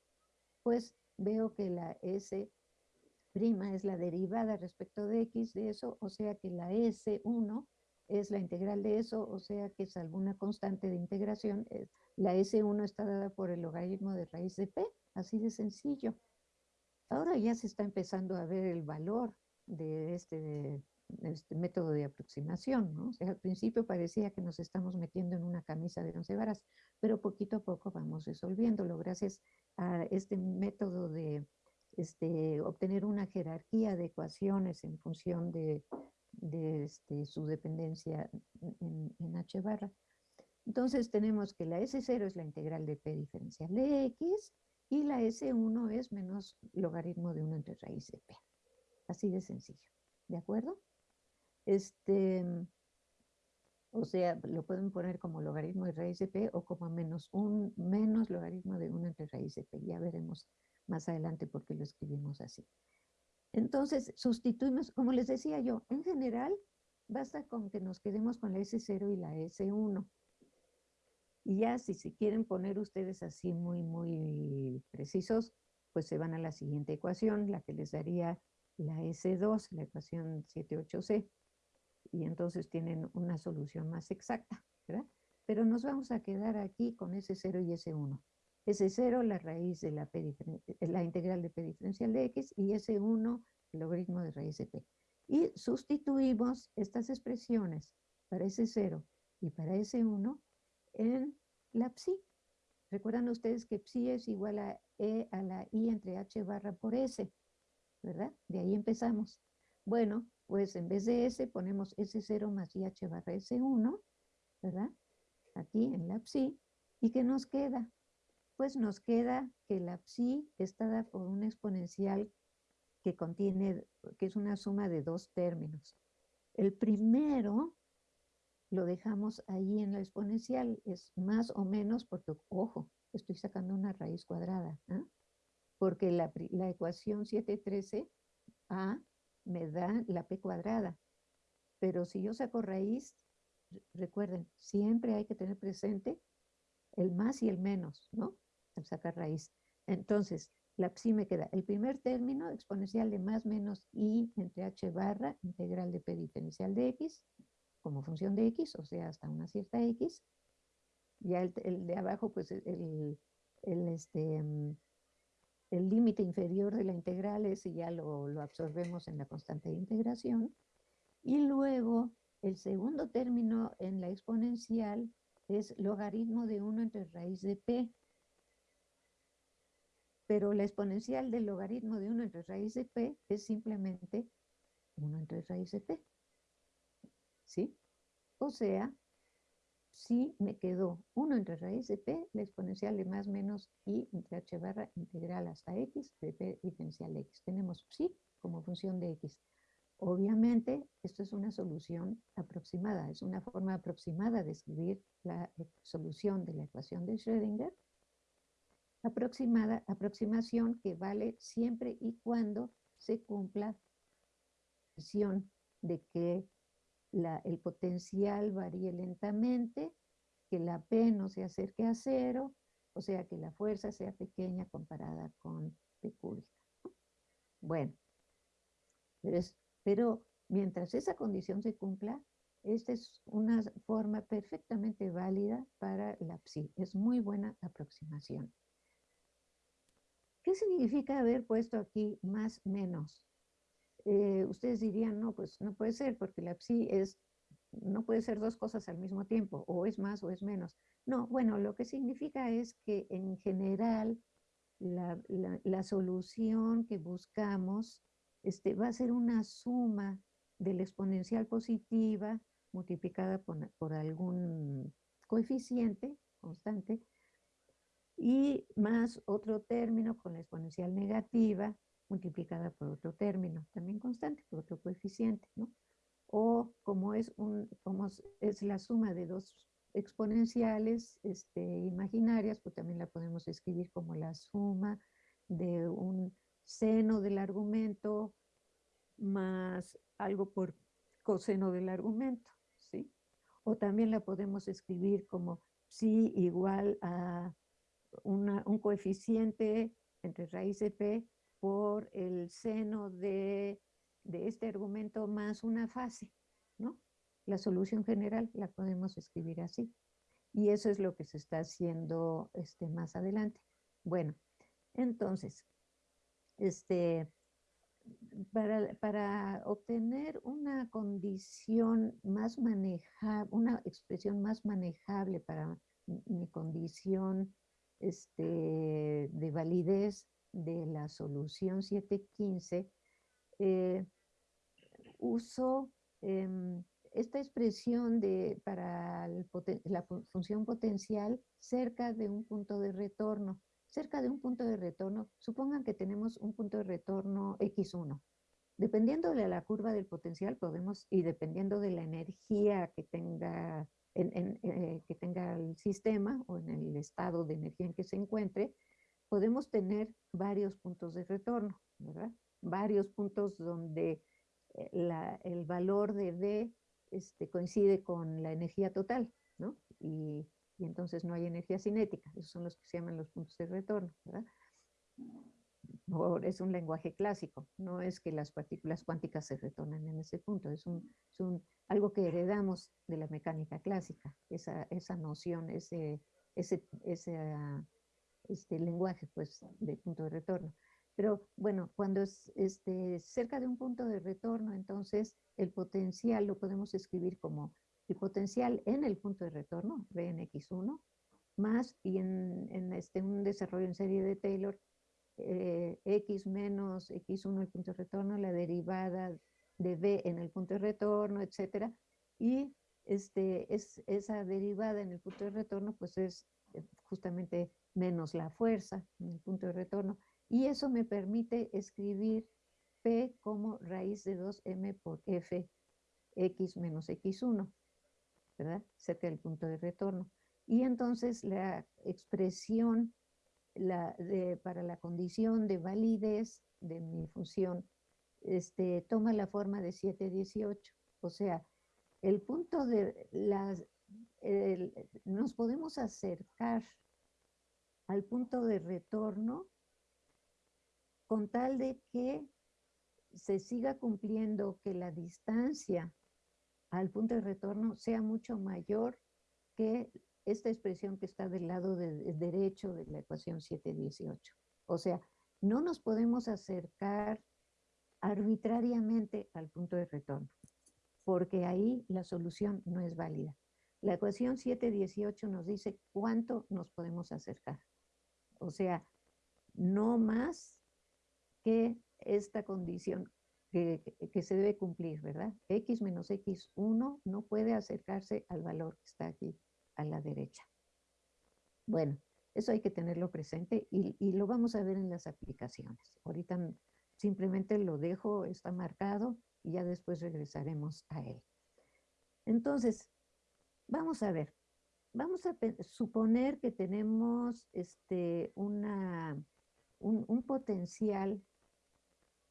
pues veo que la s' es la derivada respecto de x de eso, o sea que la s1 es la integral de eso, o sea que es alguna constante de integración, eh, la S1 está dada por el logaritmo de raíz de P, así de sencillo. Ahora ya se está empezando a ver el valor de este, este método de aproximación, al principio parecía que nos estamos metiendo en una camisa de once varas, pero poquito a poco vamos resolviéndolo gracias a este método de este, obtener una jerarquía de ecuaciones en función de, este, su dependencia en, en, h barra. Entonces tenemos que la S0 es la integral de p diferencial de x, y la S1 es menos logaritmo de 1 entre raíz de P. Así de sencillo, ¿de acuerdo? Este, o sea, lo pueden poner como logaritmo de raíz de P o como menos, un, menos logaritmo de 1 entre raíz de P. Ya veremos más adelante por qué lo escribimos así. Entonces, sustituimos, como les decía yo, en general, basta con que nos quedemos con la S0 y la S1. Y ya si se quieren poner ustedes así muy, muy precisos, pues se van a la siguiente ecuación, la que les daría la S2, la ecuación 78C. Y entonces tienen una solución más exacta, ¿verdad? Pero nos vamos a quedar aquí con S0 y S1. S0, la raíz de la, la integral de P diferencial de X, y S1, el logaritmo de raíz de P. Y sustituimos estas expresiones para S0 y para S1 en la psi. Recuerdan ustedes que psi es igual a E a la I entre H barra por S, ¿verdad? De ahí empezamos. Bueno, pues en vez de S ponemos S0 más IH barra S1, ¿verdad? Aquí en la psi. ¿Y qué nos queda? Pues nos queda que la psi está dada por una exponencial que contiene, que es una suma de dos términos. El primero lo dejamos ahí en la exponencial. Es más o menos porque, ojo, estoy sacando una raíz cuadrada. ¿ah? Porque la, la ecuación 713a me da la p cuadrada. Pero si yo saco raíz, recuerden, siempre hay que tener presente el más y el menos, ¿no? Al sacar raíz. Entonces, la psi me queda el primer término exponencial de más menos i entre h barra integral de p diferencial de x como función de x, o sea, hasta una cierta x. Ya el, de abajo, pues el, el este, mm, el límite inferior de la integral, ese ya lo, lo absorbemos en la constante de integración. Y luego el segundo término en la exponencial es logaritmo de 1 entre raíz de p. Pero la exponencial del logaritmo de 1 entre raíz de p es simplemente 1 entre raíz de p. ¿Sí? O sea, si me quedó 1 entre raíz de p, la exponencial de más menos i entre h barra integral hasta x de p diferencial x. Tenemos psi como función de x. Obviamente, esto es una solución aproximada, es una forma aproximada de escribir la solución de la ecuación de Schrödinger. Aproximada, aproximación que vale siempre y cuando se cumpla la condición de que el potencial varíe lentamente, que la P no se acerque a cero, o sea que la fuerza sea pequeña comparada con P cúbica. Bueno, pero, pero mientras esa condición se cumpla, esta es una forma perfectamente válida para la psi. Es muy buena aproximación. ¿Qué significa haber puesto aquí más menos? Eh, ustedes dirían, no, pues no puede ser, porque la psi es, no puede ser dos cosas al mismo tiempo, o es más o es menos. No, bueno, lo que significa es que en general la, la, solución que buscamos este, va a ser una suma de la exponencial positiva multiplicada por, por algún coeficiente constante y más otro término con la exponencial negativa multiplicada por otro término, también constante, por otro coeficiente, ¿no? O como es, un, como es la suma de dos exponenciales este, imaginarias, pues también la podemos escribir como la suma de un seno del argumento más algo por coseno del argumento, ¿sí? O también la podemos escribir como psi igual a un coeficiente entre raíz de p por el seno de, este argumento más una fase, ¿no? La solución general la podemos escribir así. Y eso es lo que se está haciendo este, más adelante. Bueno, entonces, este, para, para, obtener una condición más manejable, una expresión más manejable para mi condición este, de validez de la solución 715, eh, uso em, esta expresión de, para la función potencial cerca de un punto de retorno. Cerca de un punto de retorno, supongan que tenemos un punto de retorno x1. Dependiendo de la curva del potencial podemos, y dependiendo de la energía que tenga, eh, que tenga el sistema o en el estado de energía en que se encuentre, podemos tener varios puntos de retorno, ¿verdad? Varios puntos donde eh, el valor de D este, coincide con la energía total, ¿no? Y, entonces no hay energía cinética. Esos son los que se llaman los puntos de retorno, ¿verdad? es un lenguaje clásico, no es que las partículas cuánticas se retornan en ese punto, es, un, algo que heredamos de la mecánica clásica, esa, esa noción, ese, ese, ese este lenguaje pues, de punto de retorno. Pero bueno, cuando es este, cerca de un punto de retorno, entonces el potencial lo podemos escribir como el potencial en el punto de retorno, V en X1, más y en, este, un desarrollo en serie de Taylor, eh, X menos X1 el punto de retorno, la derivada de V en el punto de retorno, etcétera. Y este, es, esa derivada en el punto de retorno, pues es justamente menos la fuerza en el punto de retorno. Y eso me permite escribir P como raíz de 2m por f x menos x1. ¿verdad? Cerca del punto de retorno. Y entonces la expresión la para la condición de validez de mi función este, toma la forma de 718. O sea, el punto de las... nos podemos acercar al punto de retorno con tal de que se siga cumpliendo que la distancia al punto de retorno sea mucho mayor que esta expresión que está del lado derecho de la ecuación 718. O sea, no nos podemos acercar arbitrariamente al punto de retorno, porque ahí la solución no es válida. La ecuación 718 nos dice cuánto nos podemos acercar. O sea, no más que esta condición que, se debe cumplir, ¿verdad? X menos X1 no puede acercarse al valor que está aquí a la derecha. Bueno, eso hay que tenerlo presente y, y lo vamos a ver en las aplicaciones. Ahorita simplemente lo dejo, está marcado y ya después regresaremos a él. Entonces, vamos a ver. Vamos a suponer que tenemos este, una, un, potencial,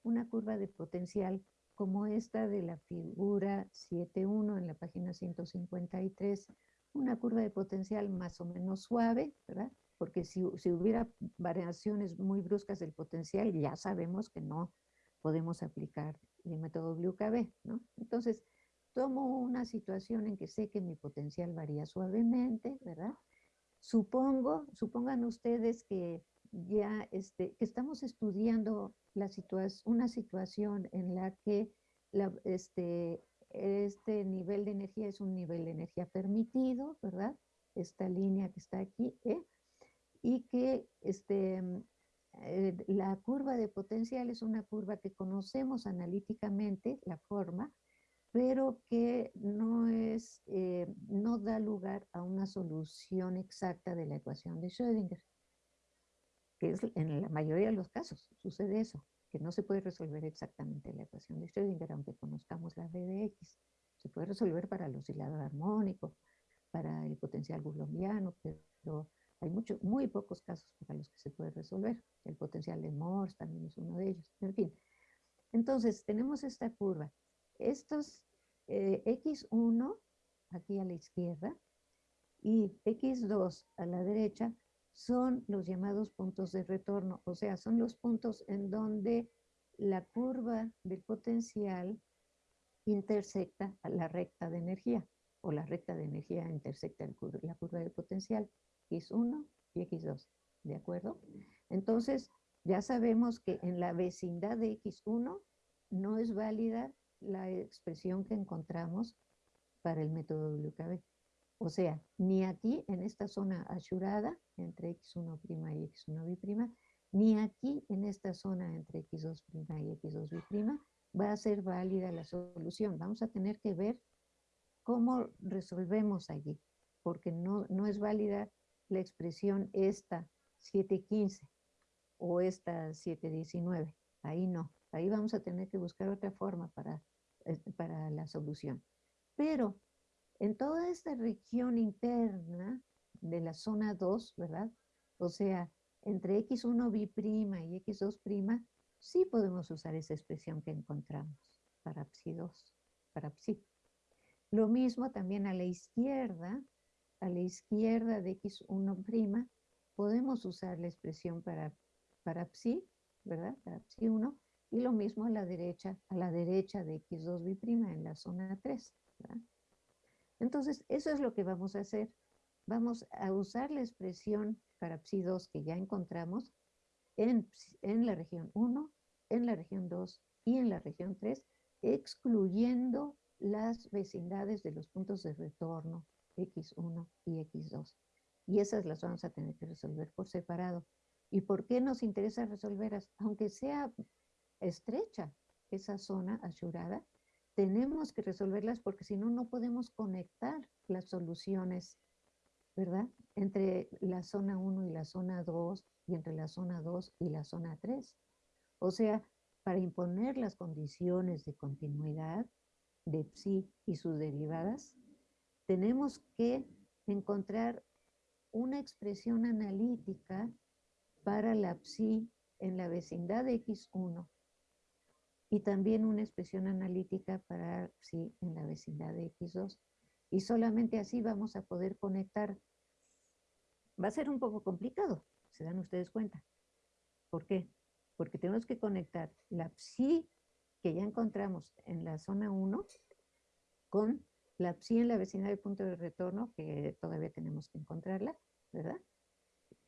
una curva de potencial como esta de la figura 7.1 en la página 153, una curva de potencial más o menos suave, ¿verdad? porque si, hubiera variaciones muy bruscas del potencial, ya sabemos que no podemos aplicar el método WKB, ¿no? Entonces, tomo una situación en que sé que mi potencial varía suavemente, ¿verdad? Supongo, supongan ustedes que ya este, que estamos estudiando la una situación en la que este, este nivel de energía es un nivel de energía permitido, ¿verdad? Esta línea que está aquí, ¿eh? y que este, eh, la curva de potencial es una curva que conocemos analíticamente, la forma, pero que no, es, eh, no da lugar a una solución exacta de la ecuación de Schrödinger, que es en la mayoría de los casos sucede eso, que no se puede resolver exactamente la ecuación de Schrödinger, aunque conozcamos la V de X. Se puede resolver para el oscilador armónico, para el potencial coulombiano, pero hay muchos, muy pocos casos para los que se puede resolver. El potencial de Morse también es uno de ellos. En fin. Entonces, tenemos esta curva. Estos eh, X1 aquí a la izquierda y X2 a la derecha son los llamados puntos de retorno. O sea, son los puntos en donde la curva del potencial intersecta a la recta de energía o la recta de energía intersecta la curva de potencial. X1 y X2, ¿de acuerdo? Entonces, ya sabemos que en la vecindad de X1 no es válida la expresión que encontramos para el método WKB. O sea, ni aquí en esta zona asurada entre X1' y X1', ni aquí en esta zona entre X2' y X2', va a ser válida la solución. Vamos a tener que ver cómo resolvemos allí, porque no, no es válida la expresión esta 715 o esta 719. Ahí no. Ahí vamos a tener que buscar otra forma para, para la solución. Pero en toda esta región interna de la zona 2, ¿verdad? O sea, entre x1 b' y x2', sí podemos usar esa expresión que encontramos para psi2, para psi. Lo mismo también a la izquierda, a la izquierda de x1', podemos usar la expresión para, para psi, ¿verdad? Para psi1, y lo mismo a la derecha, a la derecha de x2b' en la zona 3, ¿verdad? Entonces, eso es lo que vamos a hacer. Vamos a usar la expresión para psi2 que ya encontramos en, en la región 1, en la región 2 y en la región 3, excluyendo las vecindades de los puntos de retorno X1 y X2. Y esas las vamos a tener que resolver por separado. ¿Y por qué nos interesa resolverlas? Aunque sea estrecha esa zona asurada, tenemos que resolverlas porque si no, no podemos conectar las soluciones, ¿verdad? Entre la zona 1 y la zona 2 y entre la zona 2 y la zona 3. O sea, para imponer las condiciones de continuidad de psi y sus derivadas, tenemos que encontrar una expresión analítica para la psi en la vecindad de X1 y también una expresión analítica para psi en la vecindad de X2. Y solamente así vamos a poder conectar. Va a ser un poco complicado, se dan ustedes cuenta. ¿Por qué? Porque tenemos que conectar la psi que ya encontramos en la zona 1 con la psi en la vecindad del punto de retorno, que todavía tenemos que encontrarla, ¿verdad?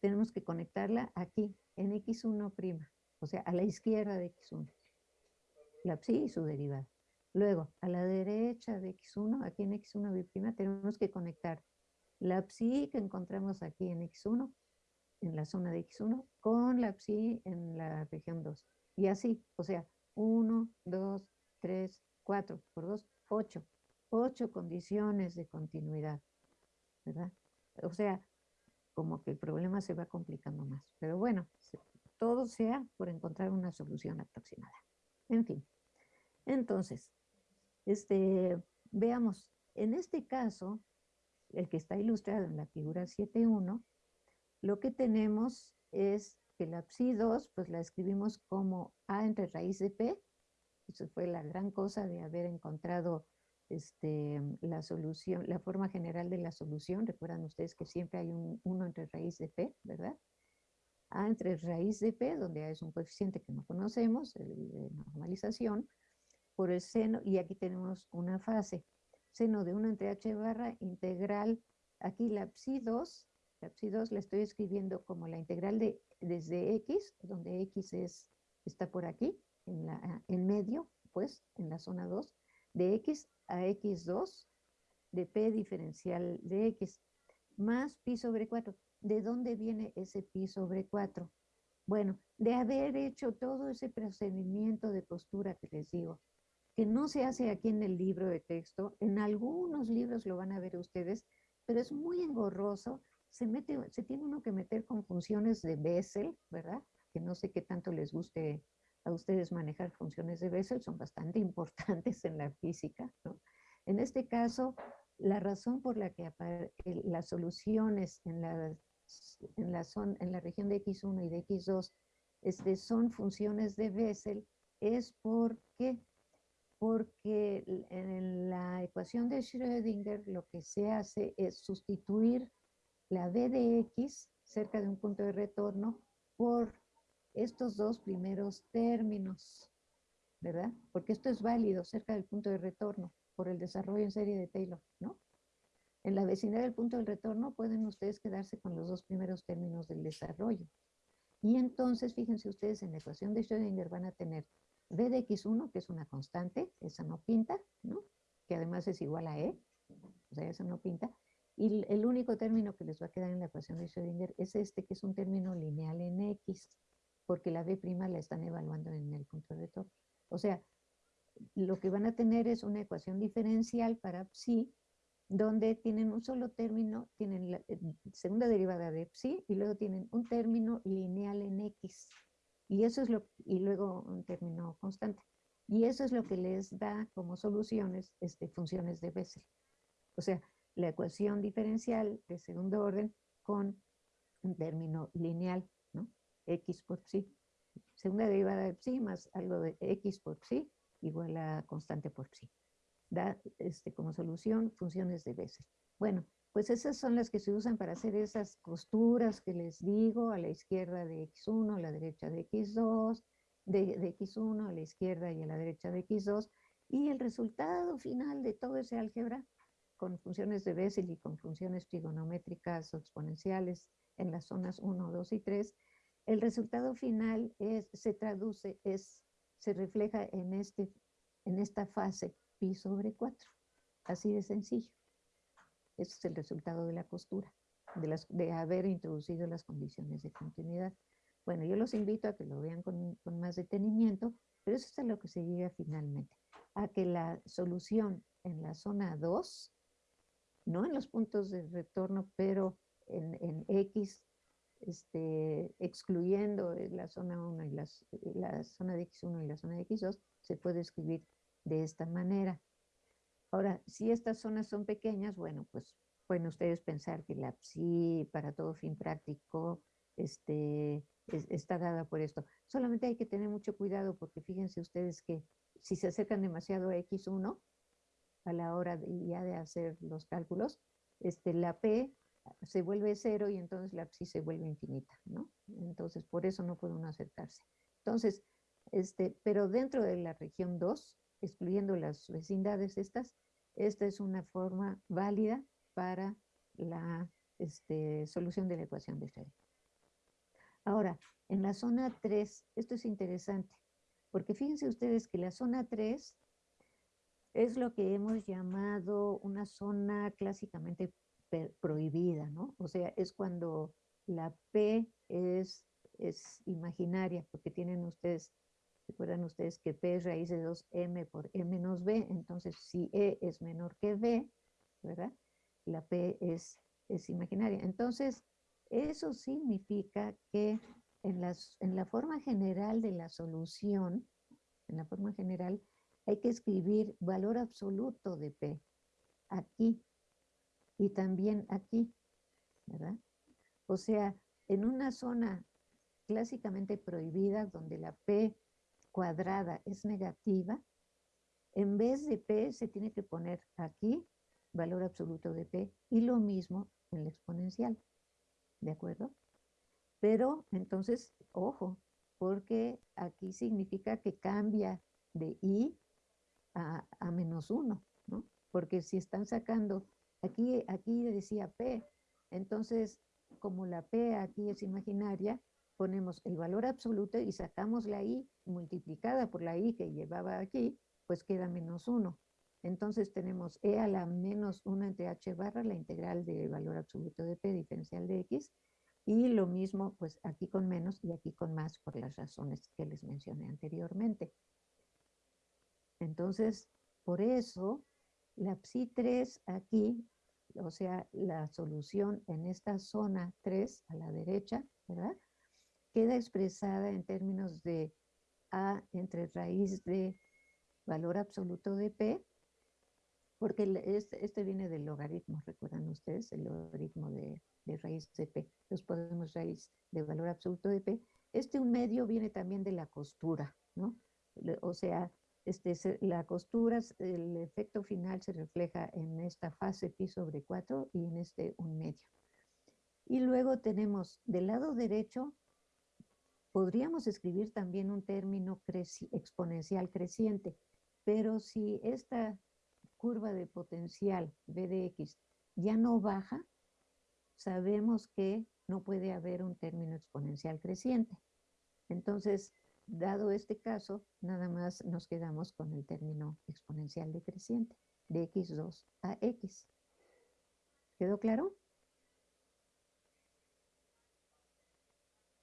Tenemos que conectarla aquí, en X1', o sea, a la izquierda de X1. La psi y su derivada. Luego, a la derecha de X1, aquí en X1', tenemos que conectar la psi que encontramos aquí en X1, en la zona de X1, con la psi en la región 2. Y así, o sea, 1, 2, 3, 4 por 2, 8. 8 condiciones de continuidad, ¿verdad? O sea, como que el problema se va complicando más. Pero bueno, todo sea por encontrar una solución aproximada. En fin. Entonces, este, veamos, en este caso, el que está ilustrado en la figura 7.1, lo que tenemos es que la psi2, pues la escribimos como A entre raíz de P. Eso fue la gran cosa de haber encontrado este, la solución, la forma general de la solución. Recuerdan ustedes que siempre hay un 1 entre raíz de P, ¿verdad? A entre raíz de P, donde A es un coeficiente que no conocemos, el de normalización, por el seno, y aquí tenemos una fase, seno de 1 entre h barra integral, aquí la psi 2, la psi 2 la estoy escribiendo como la integral de desde x, donde x es, está por aquí, en, la, en medio, pues, en la zona 2, de x a x2, de p diferencial de x, más pi sobre 4. ¿De dónde viene ese pi sobre 4? Bueno, de haber hecho todo ese procedimiento de postura que les digo, que no se hace aquí en el libro de texto, en algunos libros lo van a ver ustedes, pero es muy engorroso, se, mete, se tiene uno que meter con funciones de Bessel, ¿verdad? Que no sé qué tanto les guste a ustedes manejar funciones de Bessel, son bastante importantes en la física, ¿no? En este caso, la razón por la que las soluciones en la, en la, en la región de X1 y de X2 este, son funciones de Bessel es porque porque en la ecuación de Schrödinger lo que se hace es sustituir la b de x cerca de un punto de retorno por estos dos primeros términos, ¿verdad? Porque esto es válido cerca del punto de retorno por el desarrollo en serie de Taylor, ¿no? En la vecindad del punto de retorno pueden ustedes quedarse con los dos primeros términos del desarrollo. Y entonces, fíjense ustedes, en la ecuación de Schrödinger van a tener b de x1, que es una constante, esa no pinta, ¿no? Que además es igual a e, o sea, esa no pinta. Y el único término que les va a quedar en la ecuación de Schrödinger es este, que es un término lineal en x, porque la b' la están evaluando en el punto de retorno. O sea, lo que van a tener es una ecuación diferencial para psi, donde tienen un solo término, tienen la eh, segunda derivada de psi, y luego tienen un término lineal en x. Y eso es lo, y luego un término constante. Y eso es lo que les da como soluciones este, funciones de Bessel. O sea, la ecuación diferencial de segundo orden con un término lineal, ¿no? X por psi. Segunda derivada de psi más algo de X por psi igual a constante por psi. Da este, como solución funciones de Bessel. Bueno, pues esas son las que se usan para hacer esas costuras que les digo, a la izquierda de X1, a la derecha de X2, de, X1 a la izquierda y a la derecha de X2, y el resultado final de todo ese álgebra, con funciones de Bessel y con funciones trigonométricas o exponenciales en las zonas 1, 2 y 3, el resultado final es, se traduce, es, se refleja en, este, en esta fase pi sobre 4, así de sencillo. Ese es el resultado de la costura, de, haber introducido las condiciones de continuidad. Bueno, yo los invito a que lo vean con, con más detenimiento, pero eso es a lo que se llega finalmente, a que la solución en la zona 2, no en los puntos de retorno, pero en, en X, este, excluyendo la zona 1 y las, la zona de X1 y la zona de X2, se puede escribir de esta manera. Ahora, si estas zonas son pequeñas, bueno, pues pueden ustedes pensar que la psi para todo fin práctico este, está dada por esto. Solamente hay que tener mucho cuidado porque fíjense ustedes que si se acercan demasiado a X1 a la hora de, ya de hacer los cálculos, este, la P se vuelve cero y entonces la psi se vuelve infinita, ¿no? Entonces, por eso no puede uno acercarse. Entonces, este, pero dentro de la región 2, excluyendo las vecindades estas, esta es una forma válida para la este, solución de la ecuación de Schrödinger. Ahora, en la zona 3, esto es interesante, porque fíjense ustedes que la zona 3 es lo que hemos llamado una zona clásicamente prohibida, ¿no? O sea, es cuando la P es, es imaginaria, porque tienen ustedes, recuerdan ustedes que P es raíz de 2M por M menos B, entonces si E es menor que B, ¿verdad? La P es, es imaginaria. Entonces, eso significa que en, las, en la forma general de la solución, en la forma general, hay que escribir valor absoluto de P aquí y también aquí, ¿verdad? O sea, en una zona clásicamente prohibida donde la P cuadrada es negativa, en vez de P se tiene que poner aquí valor absoluto de P y lo mismo en la exponencial, ¿de acuerdo? Pero entonces, ojo, porque aquí significa que cambia de I a, menos 1, ¿no? Porque si están sacando Aquí, aquí decía P, entonces como la P aquí es imaginaria, ponemos el valor absoluto y sacamos la I multiplicada por la I que llevaba aquí, pues queda menos 1. Entonces tenemos E a la menos 1 entre H barra, la integral del valor absoluto de P diferencial de X, y lo mismo pues aquí con menos y aquí con más por las razones que les mencioné anteriormente. Entonces, por eso la psi 3 aquí, o sea, la solución en esta zona 3 a la derecha, ¿verdad? Queda expresada en términos de A entre raíz de valor absoluto de P, porque este, viene del logaritmo, recuerdan ustedes, el logaritmo de, raíz de P. Entonces podemos raíz de valor absoluto de P. Este un medio viene también de la costura, ¿no? O sea, este, la costura, el efecto final se refleja en esta fase pi sobre 4 y en este un medio. Y luego tenemos del lado derecho, podríamos escribir también un término exponencial creciente, pero si esta curva de potencial v de x ya no baja, sabemos que no puede haber un término exponencial creciente. Entonces, Dado este caso, nada más nos quedamos con el término exponencial decreciente de x2 a x. ¿Quedó claro?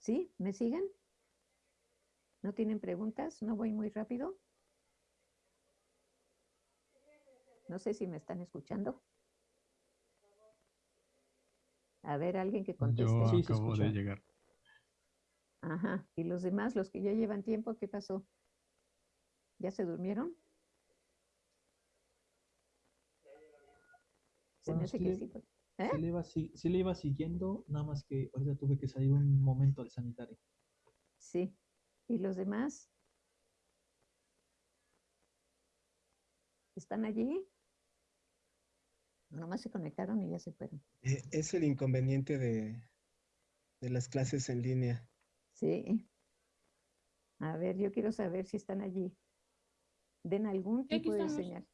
¿Sí? ¿Me siguen? ¿No tienen preguntas? ¿No voy muy rápido? No sé si me están escuchando. A ver, alguien que conteste. Yo acabo de llegar. Ajá. ¿Y los demás, los que ya llevan tiempo, qué pasó? ¿Ya se durmieron? Se me hace que sí. Pues. ¿Eh? le iba, sí, le iba siguiendo, nada más que ahorita tuve que salir un momento al sanitario. Sí. ¿Y los demás? ¿Están allí? Nomás se conectaron y ya se fueron. Eh, es el inconveniente de, de las clases en línea. Sí. A ver, yo quiero saber si están allí. Den algún tipo de señal.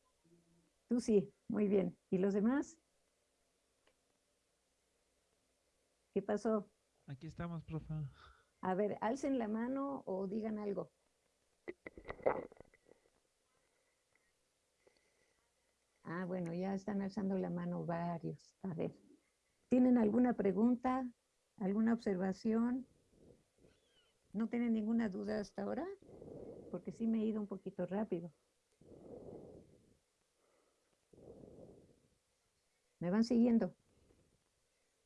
Tú sí, muy bien. ¿Y los demás? ¿Qué pasó? Aquí estamos, profe. A ver, alcen la mano o digan algo. Ah, bueno, ya están alzando la mano varios. A ver, ¿tienen alguna pregunta? ¿Alguna observación? ¿No tienen ninguna duda hasta ahora? Porque sí me he ido un poquito rápido. ¿Me van siguiendo?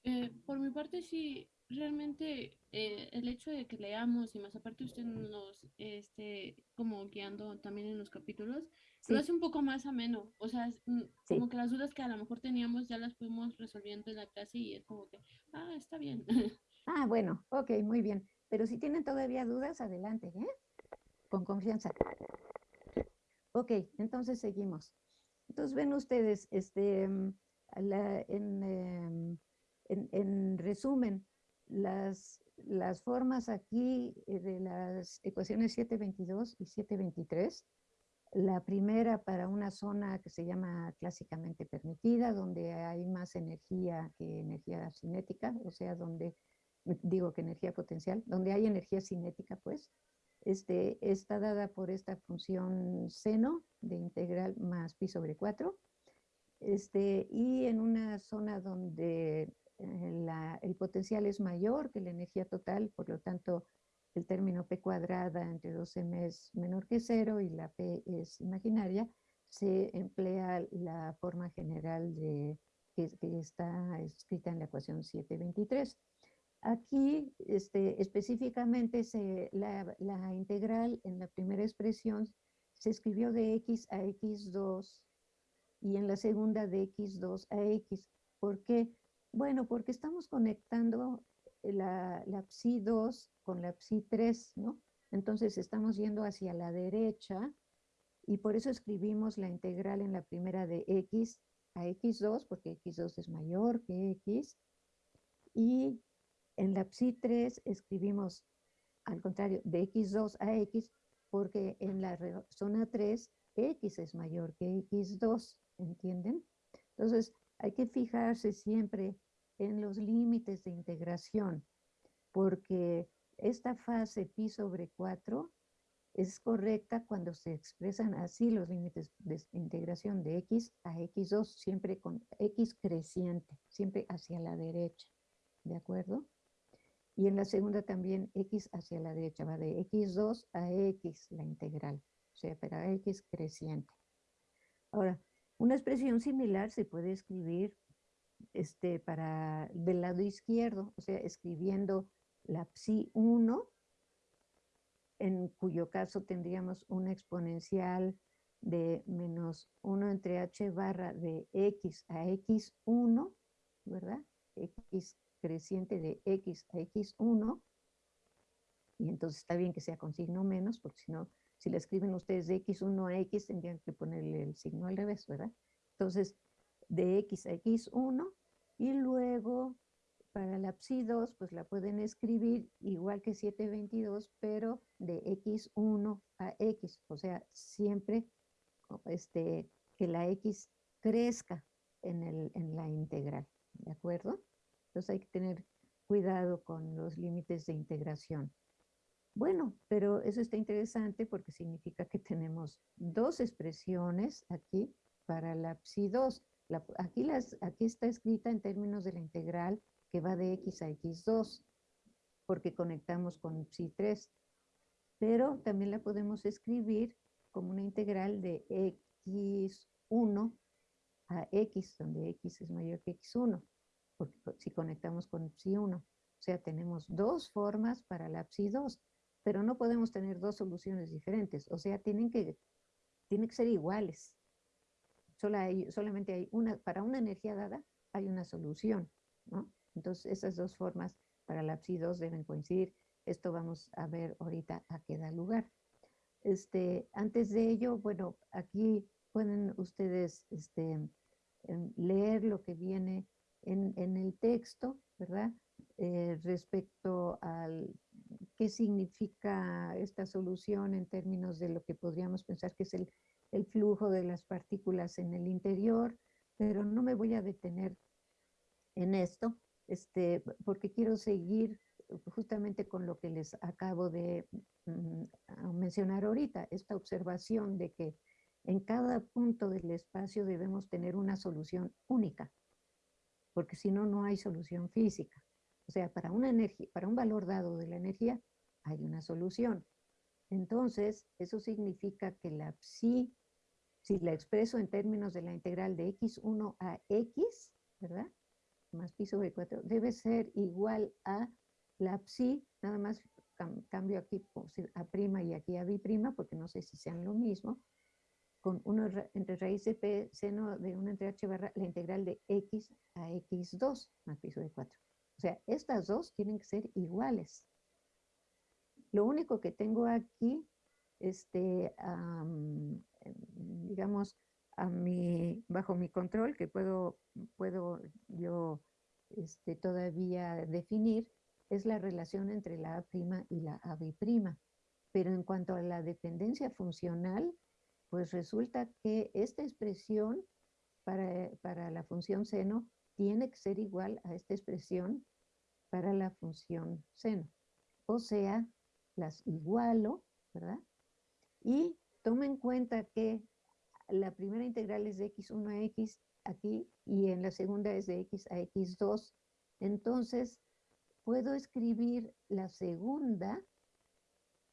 Eh, por mi parte, sí, realmente eh, el hecho de que leamos y más aparte usted nos esté como guiando también en los capítulos, lo hace un poco más ameno. O sea, mm, como que las dudas que a lo mejor teníamos ya las fuimos resolviendo en la clase y es como que, ah, está bien. Ah, bueno, ok, muy bien. Pero si tienen todavía dudas, adelante, ¿eh? Con confianza. Ok, entonces seguimos. Entonces ven ustedes, este, mm, em, en, en, resumen, las, las formas aquí eh, de las ecuaciones 722 y 723, la primera para una zona que se llama clásicamente permitida, donde hay más energía que energía cinética, o sea, donde, digo que energía potencial, donde hay energía cinética, pues, este, está dada por esta función seno de integral más pi sobre 4. Este, y en una zona donde eh, el potencial es mayor que la energía total, por lo tanto, el término P cuadrada entre 2m es menor que cero y la P es imaginaria, se emplea la forma general de, que, que está escrita en la ecuación 723. Aquí este, específicamente se, la, la, integral en la primera expresión se escribió de x a x2 y en la segunda de x2 a x. ¿Por qué? Bueno, porque estamos conectando la, la psi2 con la psi3, ¿no? Entonces estamos yendo hacia la derecha y por eso escribimos la integral en la primera de x a x2, porque x2 es mayor que x, y en la psi3 escribimos, al contrario, de x2 a x, porque en la zona 3 x es mayor que x2, ¿entienden? Entonces, hay que fijarse siempre en los límites de integración, porque esta fase pi sobre 4 es correcta cuando se expresan así los límites de integración de x a x2, siempre con x creciente, siempre hacia la derecha, ¿de acuerdo? Y en la segunda también x hacia la derecha, va de x2 a x la integral, o sea, para x creciente. Ahora, una expresión similar se puede escribir este, para del lado izquierdo, o sea, escribiendo la psi 1, en cuyo caso tendríamos una exponencial de menos 1 entre h barra de x a x1, ¿verdad? x creciente de x a x1, y entonces está bien que sea con signo menos, porque si no, si le escriben ustedes de x1 a x, tendrían que ponerle el signo al revés, ¿verdad? Entonces, de x a x1, y luego para la psi 2, pues la pueden escribir igual que 722, pero de x1 a x, o sea, siempre este, que la x crezca en, el, en la integral, ¿de acuerdo? Entonces hay que tener cuidado con los límites de integración. Bueno, pero eso está interesante porque significa que tenemos dos expresiones aquí para la psi2. aquí, las, aquí está escrita en términos de la integral que va de x a x2, porque conectamos con psi3. Pero también la podemos escribir como una integral de x1 a x, donde x es mayor que x1 porque si conectamos con psi 1. O sea, tenemos dos formas para la psi 2, pero no podemos tener dos soluciones diferentes. O sea, tienen que, tienen que ser iguales. Solamente hay una, para una energía dada, hay una solución, ¿no? Entonces, esas dos formas para la psi 2 deben coincidir. Esto vamos a ver ahorita a qué da lugar. Este, antes de ello, bueno, aquí pueden ustedes este, em, leer lo que viene en, el texto, ¿verdad? Eh, respecto al qué significa esta solución en términos de lo que podríamos pensar que es el, el flujo de las partículas en el interior, pero no me voy a detener en esto, este, porque quiero seguir justamente con lo que les acabo de mm, mencionar ahorita, esta observación de que en cada punto del espacio debemos tener una solución única porque si no, no hay solución física. O sea, para, una energía, para un valor dado de la energía, hay una solución. Entonces, eso significa que la psi, si la expreso en términos de la integral de x1 a x, ¿verdad? más pi sobre 4 debe ser igual a la psi, nada más cambio aquí a prima y aquí a bi prima, porque no sé si sean lo mismo, con 1 entre raíz de p seno de 1 entre h barra la integral de x a x2 más pi sobre 4. O sea, estas dos tienen que ser iguales. Lo único que tengo aquí, este, digamos, a bajo mi control, que puedo, puedo yo este, todavía definir, es la relación entre la A' y la AB'. Pero en cuanto a la dependencia funcional, pues resulta que esta expresión para, para la función seno tiene que ser igual a esta expresión para la función seno. O sea, las igualo, ¿verdad? Y tome en cuenta que la primera integral es de x1 a x aquí y en la segunda es de x a x2. Entonces, puedo escribir la segunda,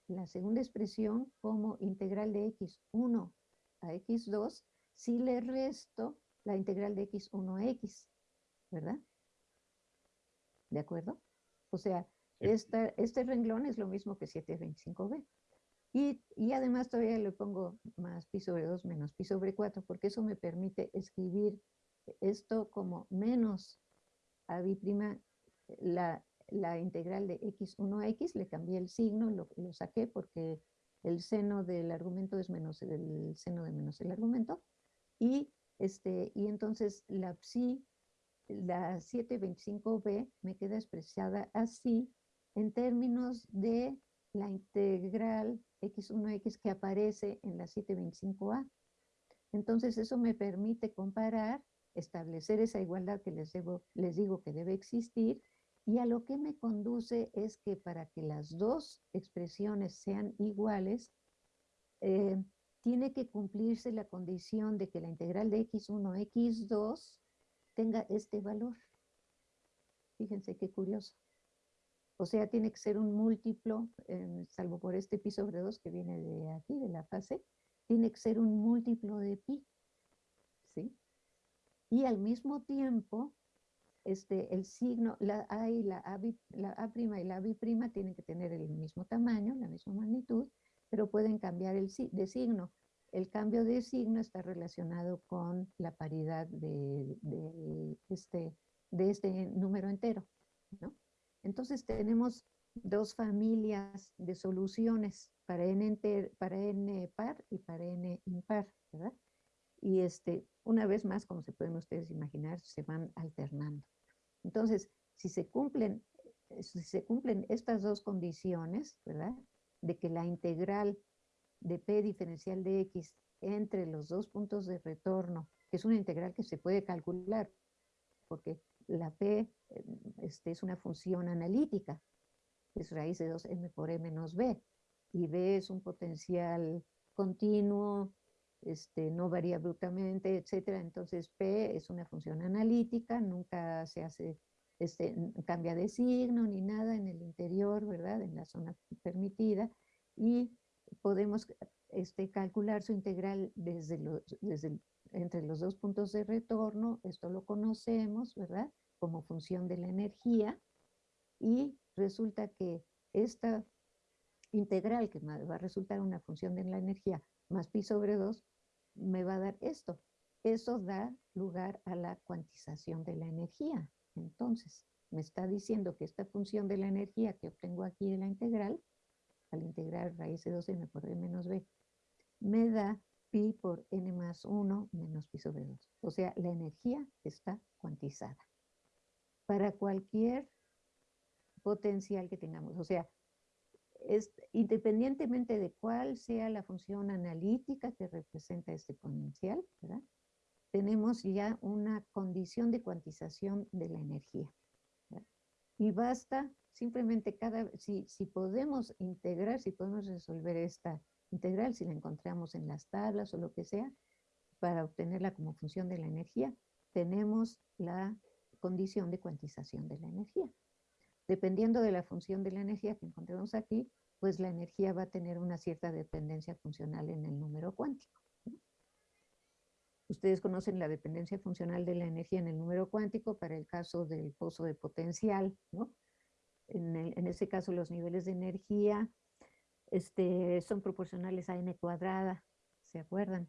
la segunda expresión como integral de x1 a x2 si le resto la integral de x1 a x, ¿verdad? ¿De acuerdo? O sea, este renglón es lo mismo que 725b. Y, y, además todavía le pongo más pi sobre 2 menos pi sobre 4, porque eso me permite escribir esto como menos a prima la, la integral de x1 a x, le cambié el signo, lo, lo, saqué porque el seno del argumento es menos el seno de menos el argumento, y, este, y entonces la psi, la 725b me queda expresada así en términos de la integral x1x que aparece en la 725a. Entonces eso me permite comparar, establecer esa igualdad que les, les digo que debe existir y a lo que me conduce es que para que las dos expresiones sean iguales, eh, tiene que cumplirse la condición de que la integral de x1, x2 tenga este valor. Fíjense qué curioso. O sea, tiene que ser un múltiplo, eh, salvo por este pi sobre 2 que viene de aquí, de la fase, tiene que ser un múltiplo de pi. ¿Sí? Y al mismo tiempo, este, el signo, la A y la A, la A' y la B' tienen que tener el mismo tamaño, la misma magnitud, pero pueden cambiar el, de signo. El cambio de signo está relacionado con la paridad de, este, de este número entero, ¿no? Entonces tenemos dos familias de soluciones para n, para n par y para n impar, ¿verdad? Y este, una vez más, como se pueden ustedes imaginar, se van alternando. Entonces, si se cumplen, si se cumplen estas dos condiciones, ¿verdad? De que la integral de p diferencial de x entre los dos puntos de retorno, que es una integral que se puede calcular, porque la P este, es una función analítica, es raíz de 2m por e menos b, y b es un potencial continuo, este, no varía abruptamente, etc. Entonces P es una función analítica, nunca se hace, este, cambia de signo ni nada en el interior, ¿verdad? En la zona permitida, y podemos este, calcular su integral desde, desde entre los dos puntos de retorno, esto lo conocemos, ¿verdad? Como función de la energía, y resulta que esta integral, que va a resultar una función de la energía más pi sobre 2, me va a dar esto. Eso da lugar a la cuantización de la energía. Entonces, me está diciendo que esta función de la energía que obtengo aquí de la integral, al integrar raíz de 2m por d menos b, me da pi por n más 1 menos pi sobre 2. O sea, la energía está cuantizada. Para cualquier potencial que tengamos. O sea, es, independientemente de cuál sea la función analítica que representa este potencial, ¿verdad? tenemos ya una condición de cuantización de la energía. Y basta simplemente cada, si, si podemos integrar, si podemos resolver esta integral, si la encontramos en las tablas o lo que sea, para obtenerla como función de la energía, tenemos la condición de cuantización de la energía. Dependiendo de la función de la energía que encontremos aquí, pues la energía va a tener una cierta dependencia funcional en el número cuántico. Usted Ustedes conocen la dependencia funcional de la energía en el número cuántico para el caso del pozo de potencial, ¿no? En ese caso los niveles de energía este, son proporcionales a n cuadrada, ¿se acuerdan?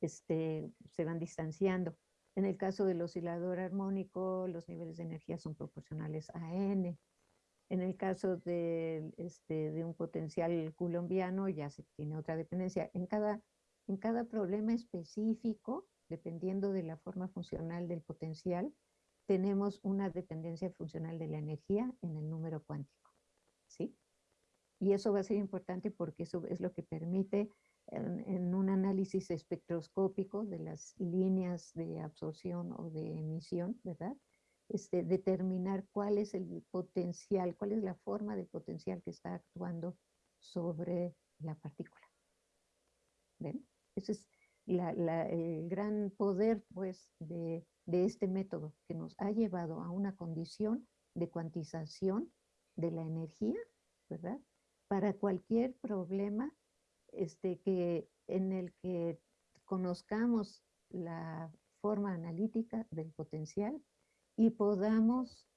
Este, se van distanciando. En el caso del oscilador armónico, los niveles de energía son proporcionales a n. En el caso de, este, de un potencial colombiano ya se tiene otra dependencia. En cada, en cada problema específico, dependiendo de la forma funcional del potencial, tenemos una dependencia funcional de la energía en el número cuántico. ¿sí? Y eso va a ser importante porque eso es lo que permite en, un análisis espectroscópico de las líneas de absorción o de emisión, ¿verdad? Este, determinar cuál es el potencial, cuál es la forma de potencial que está actuando sobre la partícula. ¿Ven? Ese es el gran poder, pues, de, de este método que nos ha llevado a una condición de cuantización de la energía, ¿verdad? Para cualquier problema este, que, en el que conozcamos la forma analítica del potencial y podamos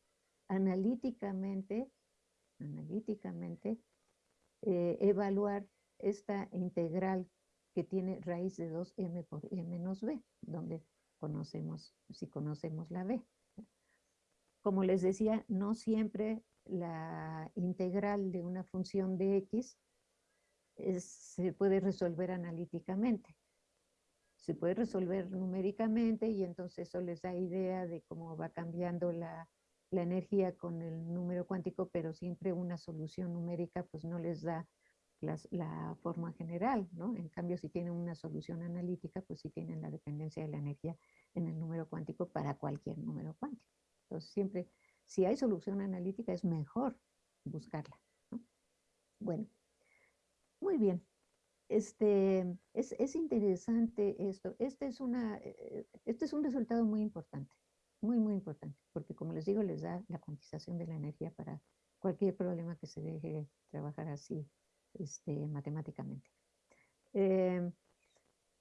analíticamente, analíticamente eh, evaluar esta integral que tiene raíz de 2m por e menos b, donde conocemos, si conocemos la b. Como les decía, no siempre la integral de una función de x se puede resolver analíticamente. Se puede resolver numéricamente y entonces eso les da idea de cómo va cambiando la, la energía con el número cuántico, pero siempre una solución numérica pues no les da la forma general, ¿no? En cambio, si tienen una solución analítica, pues sí tienen la dependencia de la energía en el número cuántico para cualquier número cuántico. Entonces, siempre, si hay solución analítica, es mejor buscarla, ¿no? Bueno, muy bien. Este, es, es, interesante esto. Este es, una, eh, este es un resultado muy importante, muy, muy importante, porque como les digo, les da la cuantización de la energía para cualquier problema que se deje trabajar así este, matemáticamente. Em,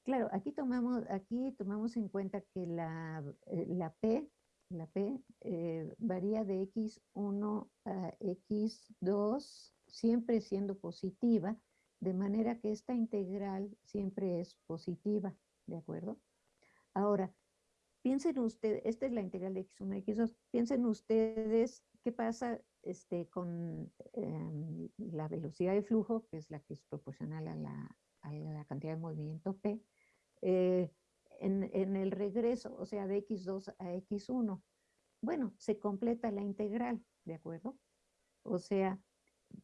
claro, aquí tomamos, aquí tomamos en cuenta que la, eh, la P, la P eh, varía de x1 a x2, siempre siendo positiva, de manera que esta integral siempre es positiva, ¿de acuerdo? Ahora, piensen ustedes, esta es la integral de x1 a x2, piensen ustedes qué pasa este, con em, la velocidad de flujo, que es la que es proporcional a la, cantidad de movimiento P, eh, en, el regreso, o sea, de x2 a x1. Bueno, se completa la integral, ¿de acuerdo? O sea,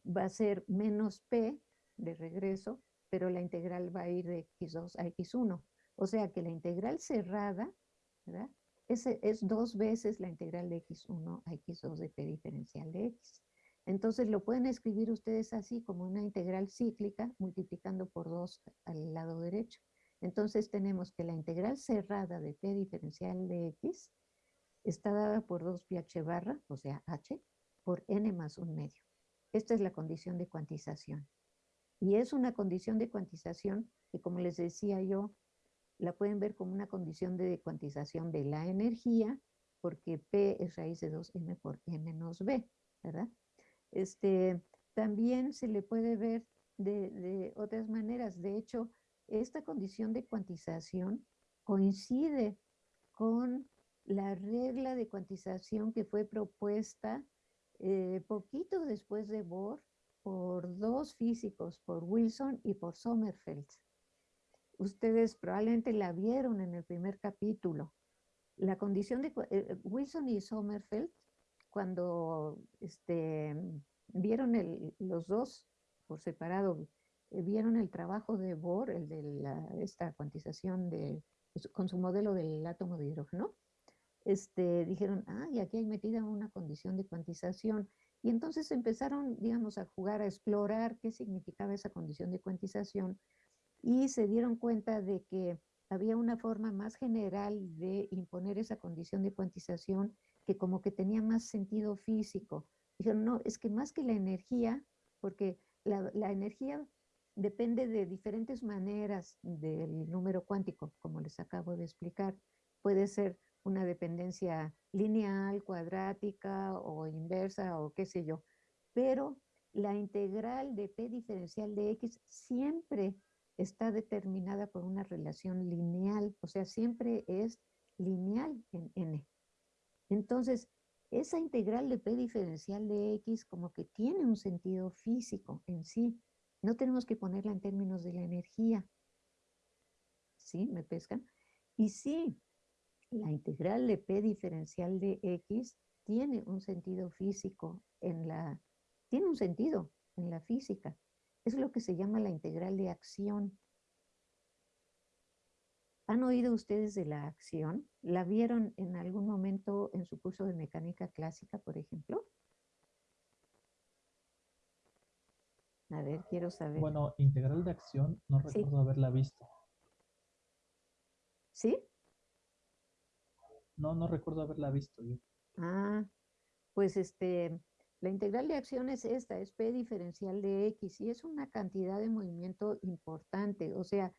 va a ser menos P de regreso, pero la integral va a ir de x2 a x1. O sea que la integral cerrada, ¿verdad? Es, es dos veces la integral de x1 a x2 de p diferencial de x. Entonces lo pueden escribir ustedes así como una integral cíclica multiplicando por 2 al lado derecho. Entonces tenemos que la integral cerrada de p diferencial de x está dada por 2 pi h barra, o sea, h, por n más un medio. Esta es la condición de cuantización. Y es una condición de cuantización que, como les decía yo, la pueden ver como una condición de cuantización de la energía, porque P es raíz de 2m por e menos b, ¿verdad? Este, también se le puede ver de, de otras maneras. De hecho, esta condición de cuantización coincide con la regla de cuantización que fue propuesta eh, poquito después de Bohr por dos físicos, por Wilson y por Sommerfeld. Ustedes probablemente la vieron en el primer capítulo. La condición de eh, Wilson y Sommerfeld, cuando este, vieron los dos por separado, vieron el trabajo de Bohr, el de la, esta cuantización de, con su modelo del átomo de hidrógeno, este, dijeron, ah, y aquí hay metida una condición de cuantización. Y entonces empezaron, digamos, a jugar, a explorar qué significaba esa condición de cuantización y se dieron cuenta de que había una forma más general de imponer esa condición de cuantización que como que tenía más sentido físico. Dijeron, no, es que más que la energía, porque la, la energía depende de diferentes maneras del número cuántico, como les acabo de explicar. Puede ser una dependencia lineal, cuadrática o inversa o qué sé yo. Pero la integral de p diferencial de x siempre está determinada por una relación lineal, o sea, siempre es lineal en n. Entonces, esa integral de p diferencial de x como que tiene un sentido físico en sí. No tenemos que ponerla en términos de la energía. ¿Sí? ¿Me pescan? Y sí, la integral de p diferencial de x tiene un sentido físico en la, tiene un sentido en la física. Es lo que se llama la integral de acción. ¿Han oído ustedes de la acción? ¿La vieron en algún momento en su curso de mecánica clásica, por ejemplo? A ver, quiero saber. Bueno, integral de acción no recuerdo haberla visto. ¿Sí? No, no recuerdo haberla visto yo. Ah, pues este, la integral de acción es esta, es P diferencial de X y es una cantidad de movimiento importante. O sea,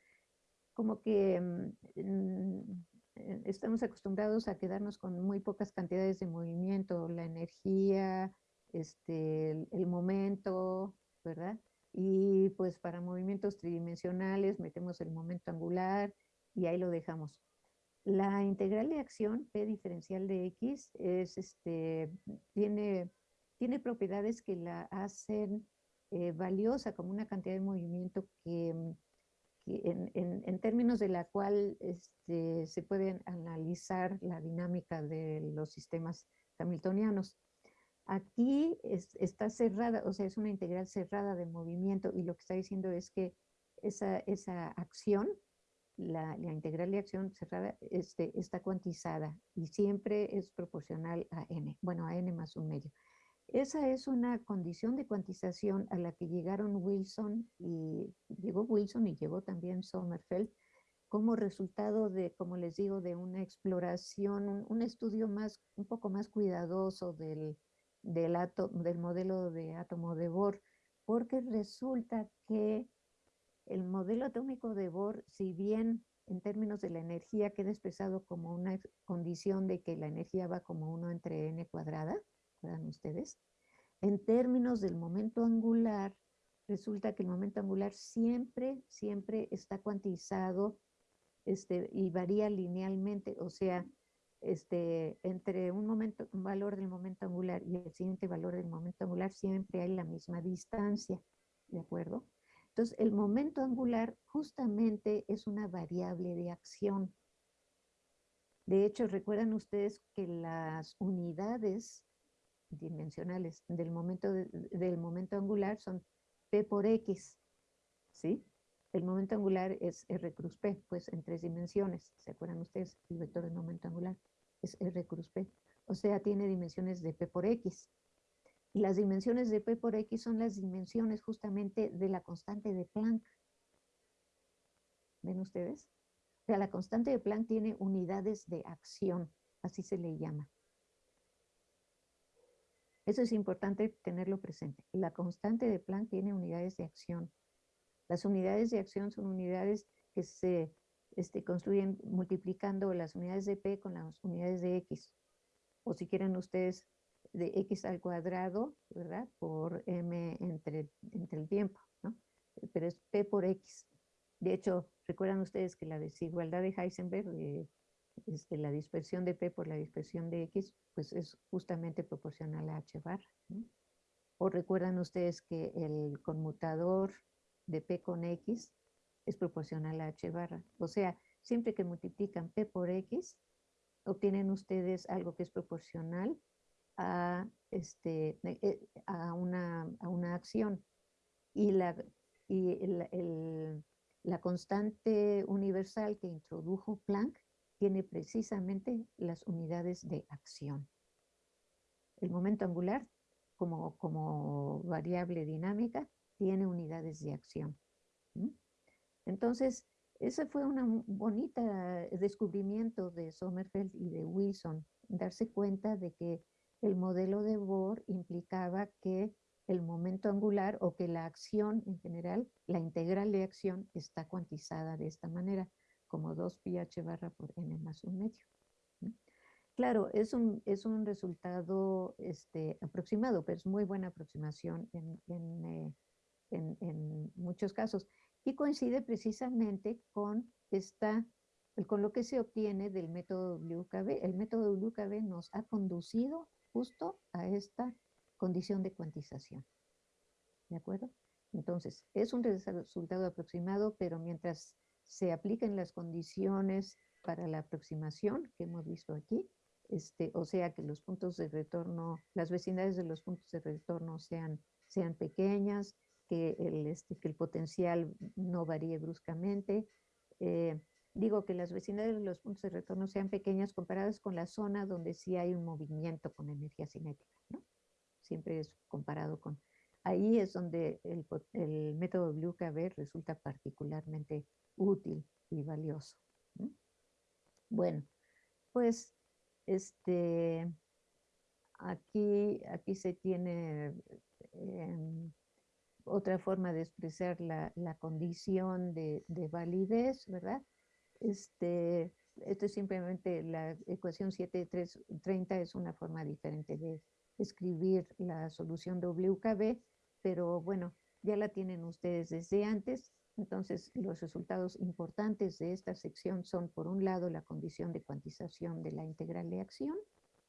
como que mm, eh, estamos acostumbrados a quedarnos con muy pocas cantidades de movimiento, la energía, este, el, momento, ¿verdad? Y pues para movimientos tridimensionales metemos el momento angular y ahí lo dejamos. La integral de acción P diferencial de X es, este, tiene, tiene propiedades que la hacen eh, valiosa como una cantidad de movimiento que mm, en, términos de la cual este, se puede analizar la dinámica de los sistemas hamiltonianos. Aquí está cerrada, o sea, es una integral cerrada de movimiento y lo que está diciendo es que esa, esa acción, la, integral de acción cerrada, este, está cuantizada y siempre es proporcional a n, bueno, a n más un medio. Esa es una condición de cuantización a la que llegaron Wilson y llegó Wilson y llegó también Sommerfeld como resultado de, como les digo, de una exploración, un, estudio más, un poco más cuidadoso del, del, del modelo de átomo de Bohr, porque resulta que el modelo atómico de Bohr, si bien en términos de la energía queda expresado como una condición de que la energía va como uno entre n cuadrada, ustedes? En términos del momento angular, resulta que el momento angular siempre, siempre está cuantizado este, y varía linealmente, o sea, este, entre un, momento, un valor del momento angular y el siguiente valor del momento angular siempre hay la misma distancia, ¿de acuerdo? Entonces, el momento angular justamente es una variable de acción. De hecho, recuerdan ustedes que las unidades dimensionales del momento, del momento angular son P por X, ¿sí? El momento angular es R cruz P, pues en tres dimensiones. ¿Se acuerdan ustedes? El vector del momento angular es R cruz P. O sea, tiene dimensiones de P por X. Y las dimensiones de P por X son las dimensiones justamente de la constante de Planck. ¿Ven ustedes? O sea, la constante de Planck tiene unidades de acción, así se le llama. Eso es importante tenerlo presente. La constante de Planck tiene unidades de acción. Las unidades de acción son unidades que se este, construyen multiplicando las unidades de P con las unidades de X. O si quieren ustedes de X al cuadrado, ¿verdad? Por M entre, entre el tiempo, ¿no? Pero es P por X. De hecho, recuerdan ustedes que la desigualdad de Heisenberg, de este, la dispersión de P por la dispersión de X, pues es justamente proporcional a H bar. O recuerdan ustedes que el conmutador de P con X es proporcional a H barra. O sea, siempre que multiplican P por X, obtienen ustedes algo que es proporcional a, este, eh, a, una, a una acción. Y, la, y la constante universal que introdujo Planck tiene precisamente las unidades de acción. El momento angular, como, como variable dinámica, tiene unidades de acción. Entonces, ese fue un bonito descubrimiento de Sommerfeld y de Wilson, darse cuenta de que el modelo de Bohr implicaba que el momento momento angular o que la acción en general, la integral de acción está cuantizada de esta manera, como 2 pi h barra por n más un medio. Claro, es un, es un resultado este, aproximado, pero es muy buena aproximación en, en, eh, en, muchos casos. Y coincide precisamente con, esta, con lo que se obtiene del método WKB. El método WKB nos ha conducido justo a esta condición de cuantización. ¿De acuerdo? Entonces, es un resultado aproximado, pero mientras se apliquen las condiciones para la aproximación que hemos visto aquí, este, o sea que los puntos de retorno, las vecindades de los puntos de retorno sean, sean pequeñas, que el, este, que el potencial no varíe bruscamente. Eh, digo que las vecindades de los puntos de retorno sean pequeñas comparadas con la zona donde sí hay un movimiento con energía cinética. ¿no? Siempre es comparado con... Ahí es donde el, el método BlueKB resulta particularmente útil y valioso. Bueno, pues este, aquí, aquí se tiene em, otra forma de expresar la, condición de, validez, ¿verdad? Este, esto es simplemente la ecuación 730 es una forma diferente de escribir la solución WKB, pero bueno, ya la tienen ustedes desde antes. Entonces, los resultados importantes de esta sección son, por un lado, la condición de cuantización de la integral de acción,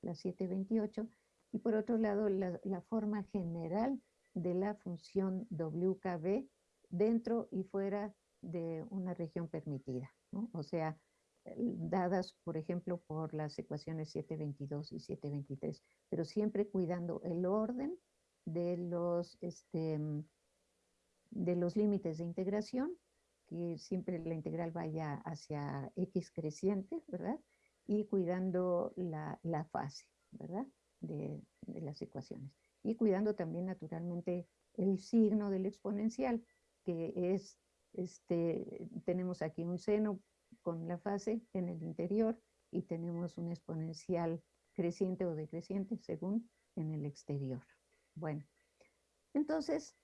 la 728, y por otro lado, la, forma general de la función WKB dentro y fuera de una región permitida, o sea, dadas, por ejemplo, por las ecuaciones 722 y 723, pero siempre cuidando el orden de los, este, de los límites de integración, que siempre la integral vaya hacia x creciente, ¿verdad? Y cuidando la, fase, ¿verdad? De, las ecuaciones. Y cuidando también naturalmente el signo del exponencial, que es, este, tenemos aquí un seno con la fase en el interior y tenemos un exponencial creciente o decreciente según en el exterior. Bueno, entonces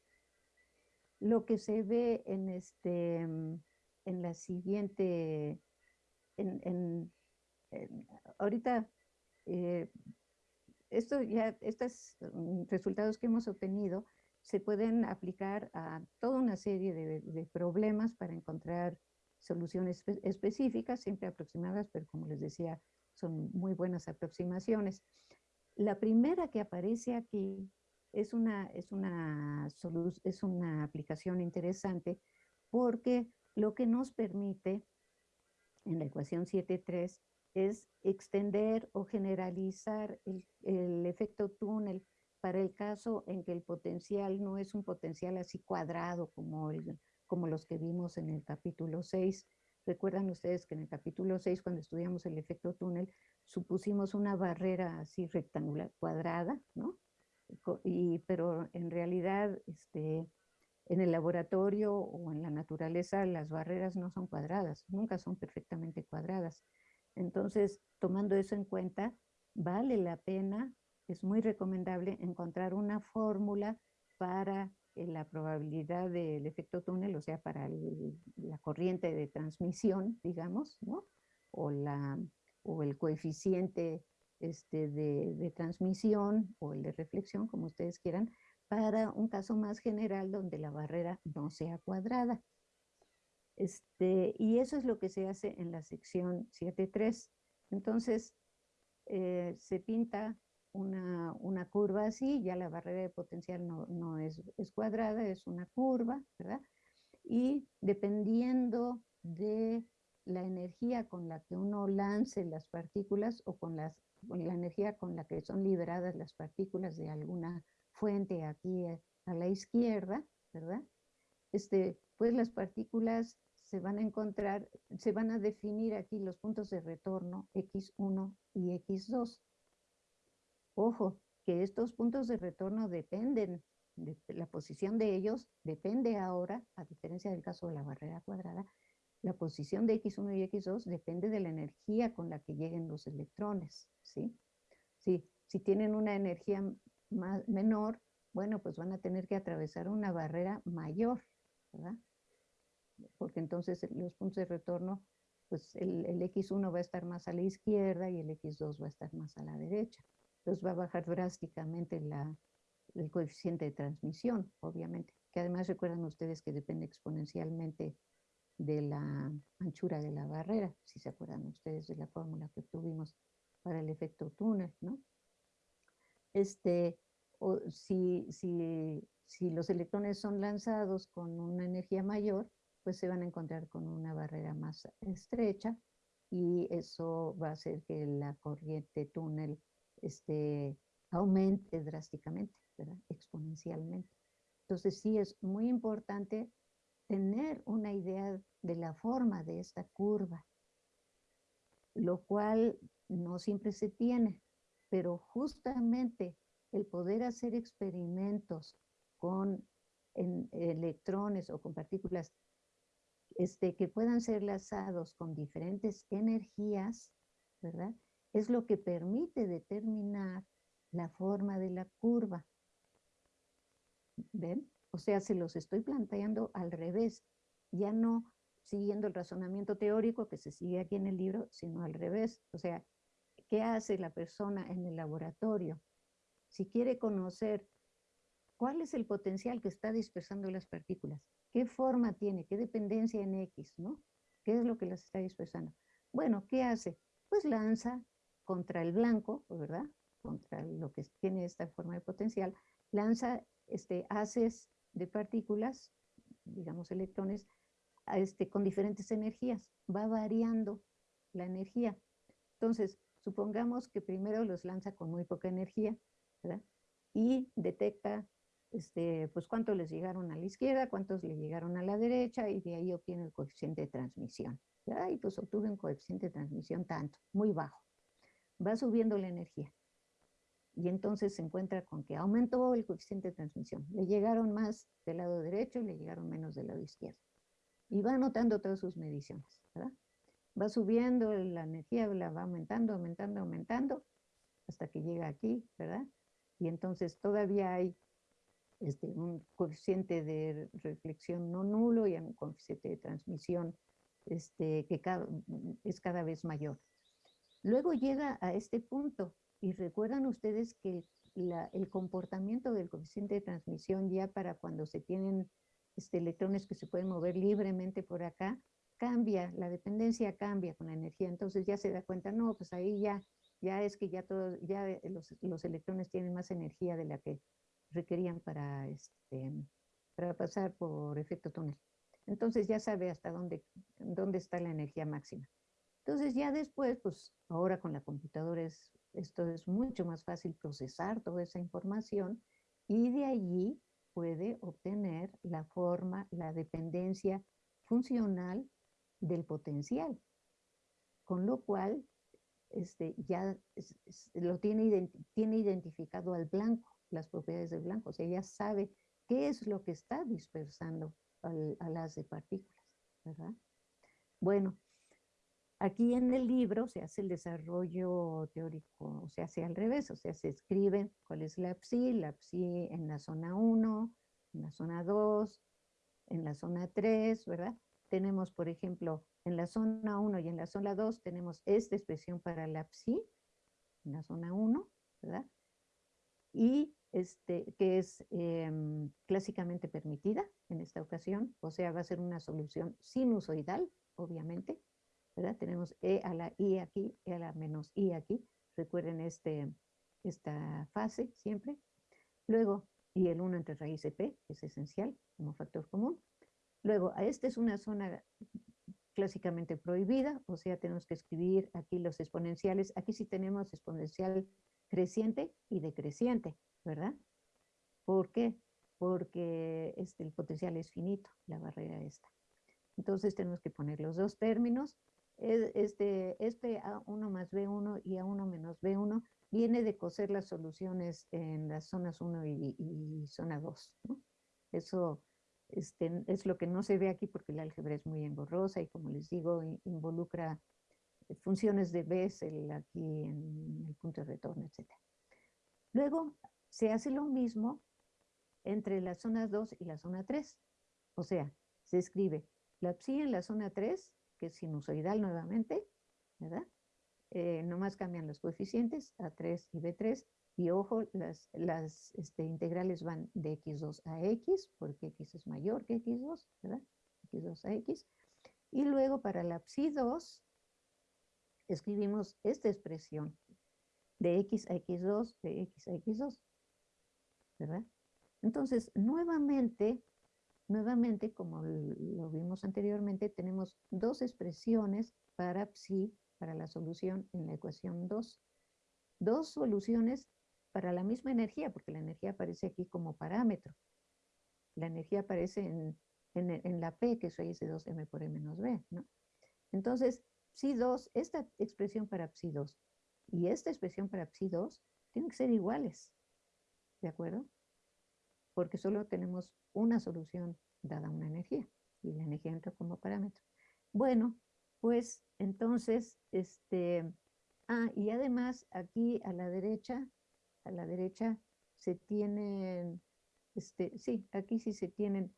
lo que se ve en, este, en la siguiente, en, ahorita, eh, esto ya, estos mm, resultados que hemos obtenido se pueden aplicar a toda una serie de, problemas para encontrar soluciones específicas, siempre aproximadas, pero como les decía, son muy buenas aproximaciones. La primera que aparece aquí es una, es una, es una aplicación interesante porque lo que nos permite en la ecuación 7.3 es extender o generalizar el, efecto túnel para el caso en que el potencial no es un potencial así cuadrado como, como los que vimos en el capítulo 6. Recuerdan ustedes que en el capítulo 6, cuando estudiamos el efecto túnel, supusimos una barrera así rectangular, cuadrada, ¿no? y, pero en realidad este, en el laboratorio o en la naturaleza las barreras no son cuadradas, nunca son perfectamente cuadradas. Entonces, tomando eso en cuenta, vale la pena, es muy recomendable encontrar una fórmula para eh, la probabilidad del efecto túnel, o sea, para la corriente de transmisión, digamos, ¿no? O, la, o el coeficiente este, de, transmisión o el de reflexión, como ustedes quieran, para un caso más general donde la barrera no sea cuadrada. Este, y eso es lo que se hace en la sección 7.3. Entonces, eh, se pinta una, curva así, ya la barrera de potencial no, no es, cuadrada, es una curva, ¿verdad? Y dependiendo de la energía con la que uno lance las partículas o con las la energía con la que son liberadas las partículas de alguna fuente aquí a la izquierda, ¿verdad? Este, pues las partículas se van a encontrar, se van a definir aquí los puntos de retorno X1 y X2. Ojo, que estos puntos de retorno dependen, de la posición de ellos depende ahora, a diferencia del caso de la barrera cuadrada, la posición de X1 y X2 depende de la energía con la que lleguen los electrones, ¿sí? Si tienen una energía menor, Bueno, pues van a tener que atravesar una barrera mayor, ¿verdad? Porque entonces los puntos de retorno, pues el, el X1 va a estar más a la izquierda y el X2 va a estar más a la derecha. Entonces va a bajar drásticamente la, el coeficiente de transmisión, obviamente, que además recuerdan ustedes que depende exponencialmente de la anchura de la barrera, si se acuerdan ustedes de la fórmula que tuvimos para el efecto túnel, ¿no? Este, o si, si, si los electrones son lanzados con una energía mayor, pues se van a encontrar con una barrera más estrecha y eso va a hacer que la corriente túnel este, aumente drásticamente, exponencialmente. Entonces sí es muy importante tener una idea de la forma de esta curva, lo cual no siempre se tiene, pero justamente el poder hacer experimentos con electrones o con partículas este, que puedan ser lanzados con diferentes energías, ¿verdad? Es lo que permite determinar la forma de la curva. ¿Ven? O sea, se los estoy planteando al revés, ya no siguiendo el razonamiento teórico que se sigue aquí en el libro, sino al revés. O sea, ¿qué hace la persona en el laboratorio? Si quiere conocer cuál es el potencial que está dispersando las partículas, qué forma tiene, qué dependencia en X, ¿no? ¿Qué es lo que las está dispersando? Bueno, ¿qué hace? Pues lanza contra el blanco, ¿verdad? Contra lo que tiene esta forma de potencial, lanza este, haces de partículas, digamos electrones, este, con diferentes energías. Va variando la energía. Entonces, supongamos que primero los lanza con muy poca energía, ¿verdad? Y detecta, este, pues, cuántos les llegaron a la izquierda, cuántos le llegaron a la derecha, y de ahí obtiene el coeficiente de transmisión. Y pues obtuve un coeficiente de transmisión tanto, muy bajo. Va subiendo la energía y entonces se encuentra con que aumentó el coeficiente de transmisión. Le llegaron más del lado derecho y le llegaron menos del lado izquierdo. Y va anotando todas sus mediciones, ¿verdad? Va subiendo la energía, la va aumentando, aumentando, aumentando, hasta que llega aquí, ¿verdad? Y entonces todavía hay este, un coeficiente de reflexión no nulo y un coeficiente de transmisión este, que es cada vez mayor. Luego llega a este punto y recuerdan ustedes que el comportamiento del coeficiente de transmisión ya para cuando se tienen este, electrones que se pueden mover libremente por acá, cambia, la dependencia cambia con la energía. Entonces ya se da cuenta, no, pues ahí ya, ya es que ya, todos, ya los, los electrones tienen más energía de la que requerían para, este, para pasar por efecto túnel. Entonces ya sabe hasta dónde, dónde está la energía máxima. Entonces ya después, pues ahora con la computadora es, esto es mucho más fácil procesar toda esa información y de allí puede obtener la forma, la dependencia funcional del potencial. Con lo cual, este, ya lo tiene, tiene identificado al blanco, las propiedades del blanco, o sea, ya sabe qué es lo que está dispersando a las de partículas, ¿verdad? Bueno, Aquí en el libro se hace el desarrollo teórico, o se hace al revés, o sea, se escribe cuál es la PSI, la PSI en la zona 1, en la zona 2, en la zona 3, ¿verdad? Tenemos, por ejemplo, en la zona 1 y en la zona 2 tenemos esta expresión para la PSI, en la zona 1, ¿verdad? Y este, que es em, clásicamente permitida en esta ocasión, o sea, va a ser una solución sinusoidal, obviamente. Tenemos E a la I aquí, E a la menos I aquí. Recuerden este, esta fase siempre. Luego, y el 1 entre raíz de P, que es esencial como factor común. Luego, esta es una zona clásicamente prohibida, o sea, tenemos que escribir aquí los exponenciales. Aquí sí tenemos exponencial creciente y decreciente, ¿verdad? ¿Por qué? Porque este, el potencial es finito, la barrera esta. Entonces tenemos que poner los dos términos este, este A1 más B1 y A1 menos B1 viene de coser las soluciones en las zonas 1 y, zona 2. Eso este, es lo que no se ve aquí porque la álgebra es muy engorrosa y como les digo, involucra funciones de Bessel aquí en el punto de retorno, etc. Luego se hace lo mismo entre la zona 2 y la zona 3. O sea, se escribe la psi en la zona 3, que es sinusoidal nuevamente, ¿verdad? Eh, nomás cambian los coeficientes, A3 y B3, y ojo, las, las este, integrales van de x2 a x, porque x es mayor que x2, ¿verdad? x2 a x. Y luego para la psi2, escribimos esta expresión, de x a x2, de x a x2, ¿verdad? Entonces, nuevamente, nuevamente, como lo vimos anteriormente, tenemos dos expresiones para psi, para la solución en la ecuación 2. Dos soluciones para la misma energía, porque la energía aparece aquí como parámetro. La energía aparece en, en, la P, que es raíz de 2m por e menos b, ¿no? Entonces, psi2, esta expresión para psi2 y esta expresión para psi2 tienen que ser iguales, ¿de acuerdo? Porque solo tenemos una solución dada una energía, y la energía entra como parámetro. Bueno, pues entonces, este, ah, y además aquí a la derecha a la derecha se tienen, este, sí, aquí sí se tienen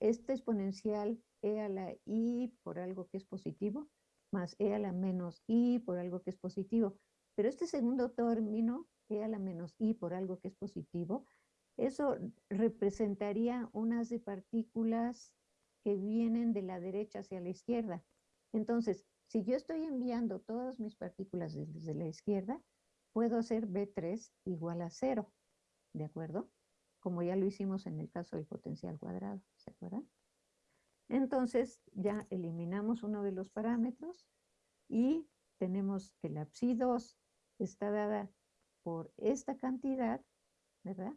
este exponencial e a la i por algo que es positivo, más e a la menos i por algo que es positivo. Pero este segundo término, e a la menos i por algo que es positivo, eso representaría unas de partículas que vienen de la derecha hacia la izquierda. Entonces, si yo estoy enviando todas mis partículas desde la izquierda, puedo hacer B3 igual a 0, ¿de acuerdo? Como ya lo hicimos en el caso del potencial cuadrado, ¿se acuerdan? Entonces ya eliminamos uno de los parámetros y tenemos que la psi2 está dada por esta cantidad, ¿verdad?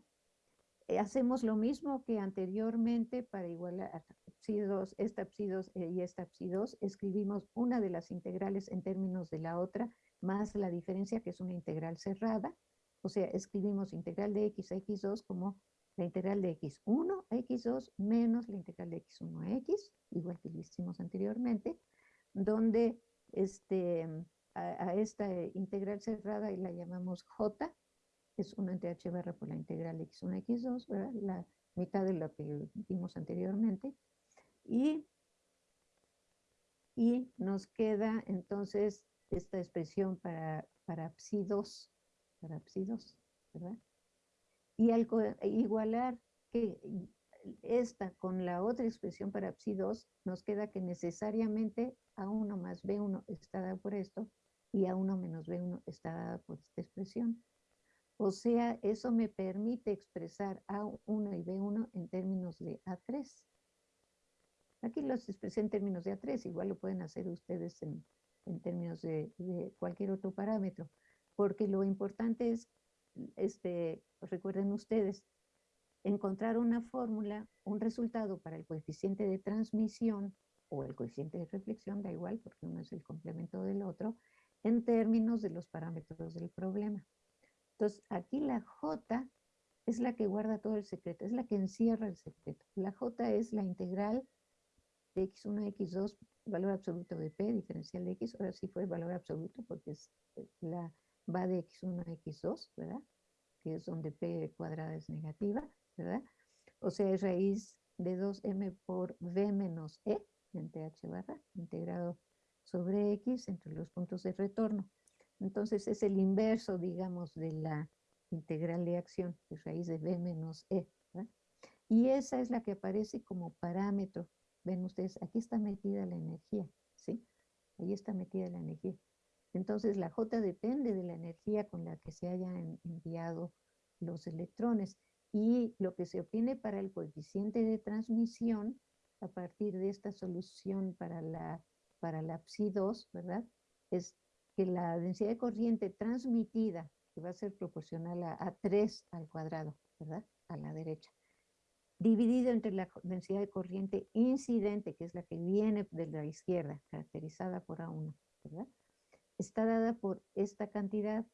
Eh, hacemos lo mismo que anteriormente para igualar psi2, esta psi2 eh, y esta psi2, escribimos una de las integrales en términos de la otra más la diferencia que es una integral cerrada. O sea, escribimos integral de x a x2 como la integral de x1 a x2 menos la integral de x1 a x, igual que lo hicimos anteriormente, donde este, a, esta integral cerrada y la llamamos j, es una entre h barra por la integral de x1 a x2, ¿verdad? la mitad de lo que vimos anteriormente. Y, nos queda entonces esta expresión para, para psi2, para psi2, ¿verdad? Y al igualar que esta con la otra expresión para psi2, nos queda que necesariamente A1 más B1 está dada por esto y A1 menos B1 está dada por esta expresión. O sea, eso me permite expresar A1 y B1 en términos de A3. Aquí los expresé en términos de A3, igual lo pueden hacer ustedes en, en términos de, cualquier otro parámetro, porque lo importante es, este, recuerden ustedes, encontrar una fórmula, un resultado para el coeficiente de transmisión o el coeficiente de reflexión, da igual, porque uno es el complemento del otro, en términos de los parámetros del problema. Entonces, aquí la J es la que guarda todo el secreto, es la que encierra el secreto. La J es la integral de x1 a x2, valor absoluto de p, diferencial de x, ahora sí fue valor absoluto porque es eh, la, va de x1 a x2, ¿verdad? Que es donde p cuadrada es negativa, ¿verdad? O sea, es raíz de 2m por v menos e, en th barra, integrado sobre x entre los puntos de retorno. Entonces es el inverso, digamos, de la integral de acción, que es raíz de v menos e. Y esa es la que aparece como parámetro Ven ustedes, aquí está metida la energía, ¿sí? Ahí está metida la energía. Entonces la J depende de la energía con la que se hayan enviado los electrones y lo que se obtiene para el coeficiente de transmisión a partir de esta solución para la, para la psi2, ¿verdad? Es que la densidad de corriente transmitida, que va a ser proporcional a, a 3 al cuadrado, ¿verdad? A la derecha dividido entre la densidad de corriente incidente, que es la que viene de la izquierda, caracterizada por A1, ¿verdad? Está dada por esta cantidad,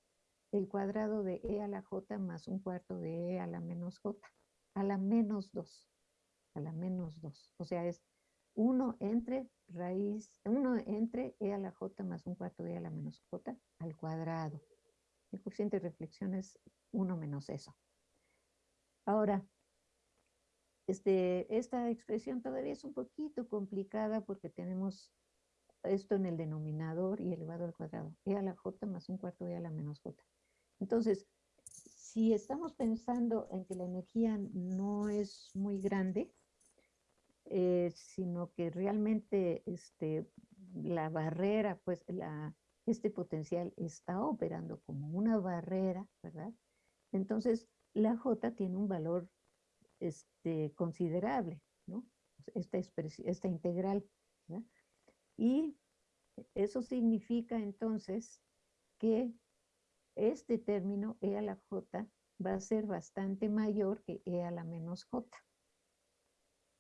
el cuadrado de E a la J más un cuarto de E a la menos J, a la menos 2, a la menos 2. O sea, es 1 entre raíz, 1 entre E a la J más un cuarto de E a la menos J al cuadrado. El coeficiente de reflexión es 1 menos eso. Ahora, este, esta expresión todavía es un poquito complicada porque tenemos esto en el denominador y elevado al cuadrado, e a la j más un cuarto e a la menos j. Entonces, si estamos pensando en que la energía no es muy grande, eh, sino que realmente este, la barrera, pues este potencial está operando como una barrera, ¿verdad? Entonces, la J tiene un valor este, considerable, ¿no? Esta, esta integral. Y eso significa entonces que este término E a la J va a ser bastante mayor que E a la menos J.